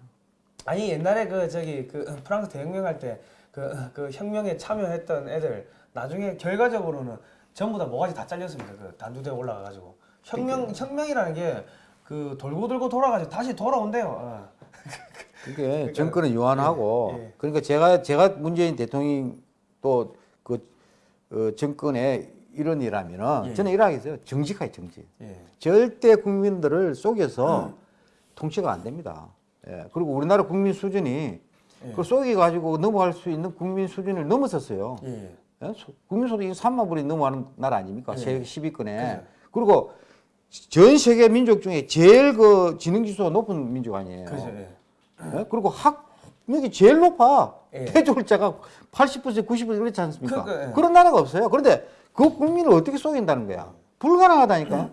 아니 옛날에 그 저기 그 프랑스 대혁명 할 때 그 그 혁명에 참여했던 애들 나중에 결과적으로는 전부 다 모가지 다 잘렸습니다. 그 단두대 올라가 가지고 혁명 혁명이라는 게 그 돌고 돌고 돌아가지고 다시 돌아온대요. 어. 그게 정권은 유한하고 예, 예. 그러니까 제가 제가 문재인 대통령 또그 어, 정권의 일원이라면은 예. 저는 이러하겠어요. 정직하게 정직. 예. 절대 국민들을 속여서 통치가 안 됩니다. 예. 그리고 우리나라 국민 수준이 예. 그 속여 가지고 넘어갈 수 있는 국민 수준을 넘어섰어요. 예. 예? 소- 국민 소득이 3만 불이 넘어가는 나라 아닙니까? 예. 세계 10위권에. 그죠. 그리고 전 세계 민족 중에 제일 그 지능 지수가 높은 민족 아니에요. 그죠. 예. 예? 그리고 학력이 제일 높아. 예. 태조율자가 80% 90% 그렇지 않습니까? 그, 그, 예. 그런 나라가 없어요. 그런데 그 국민을 어떻게 속인다는 거야? 불가능하다니까.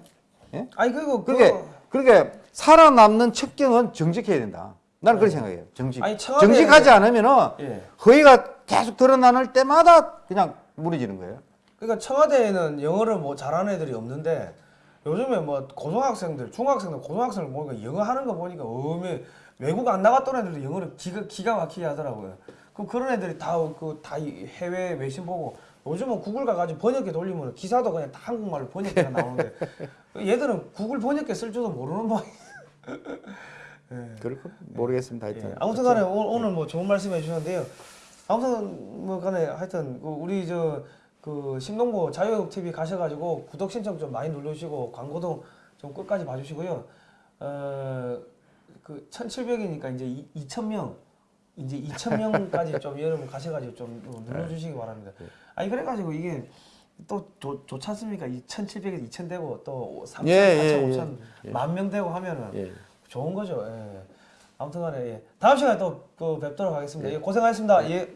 예? 아니 그리고 그렇게 그 그렇게 살아남는 척경은 정직해야 된다. 나는 그렇게 생각해요. 정직. 아니, 정직하지 않으면은 예. 허위가 계속 드러나는 때마다 그냥 무너지는 거예요. 그러니까 청와대에는 영어를 뭐 잘하는 애들이 없는데 요즘에 뭐 고등학생들, 중학생들, 고등학생들 보니까 영어 하는 거 보니까 어메 외국 안 나갔던 애들도 영어를 기가 기가 막히게 하더라고요. 그럼 그런 애들이 다 그 다 해외 외신 보고 요즘은 구글 가가지고 번역기 돌리면 기사도 그냥 다 한국말로 번역기가 나오는데 얘들은 구글 번역기 쓸 줄도 모르는 모양. 그럴 거 모르겠습니다. 하여튼. 예, 아무튼 간에 오늘, 오늘 뭐 좋은 말씀 해주셨는데요. 아무튼 뭐 간에 하여튼 그 우리 저 그 신동보 자유역 TV 가셔가지고 구독 신청 좀 많이 눌러주시고 광고도 좀 끝까지 봐주시고요. 어그 1,700이니까 이제 2,000명 이제 2,000명까지 좀 여러분 가셔가지고 좀 눌러주시기 바랍니다. 아니 그래가지고 이게 또 좋, 좋지 않습니까? 2,700에서 2,000 되고 또 3,000, 예, 4,000, 예, 5,000 예. 만명 되고 하면은 예. 좋은 거죠. 예. 아무튼간에 예. 다음 시간에 또, 또 뵙도록 하겠습니다. 예, 고생하셨습니다. 예.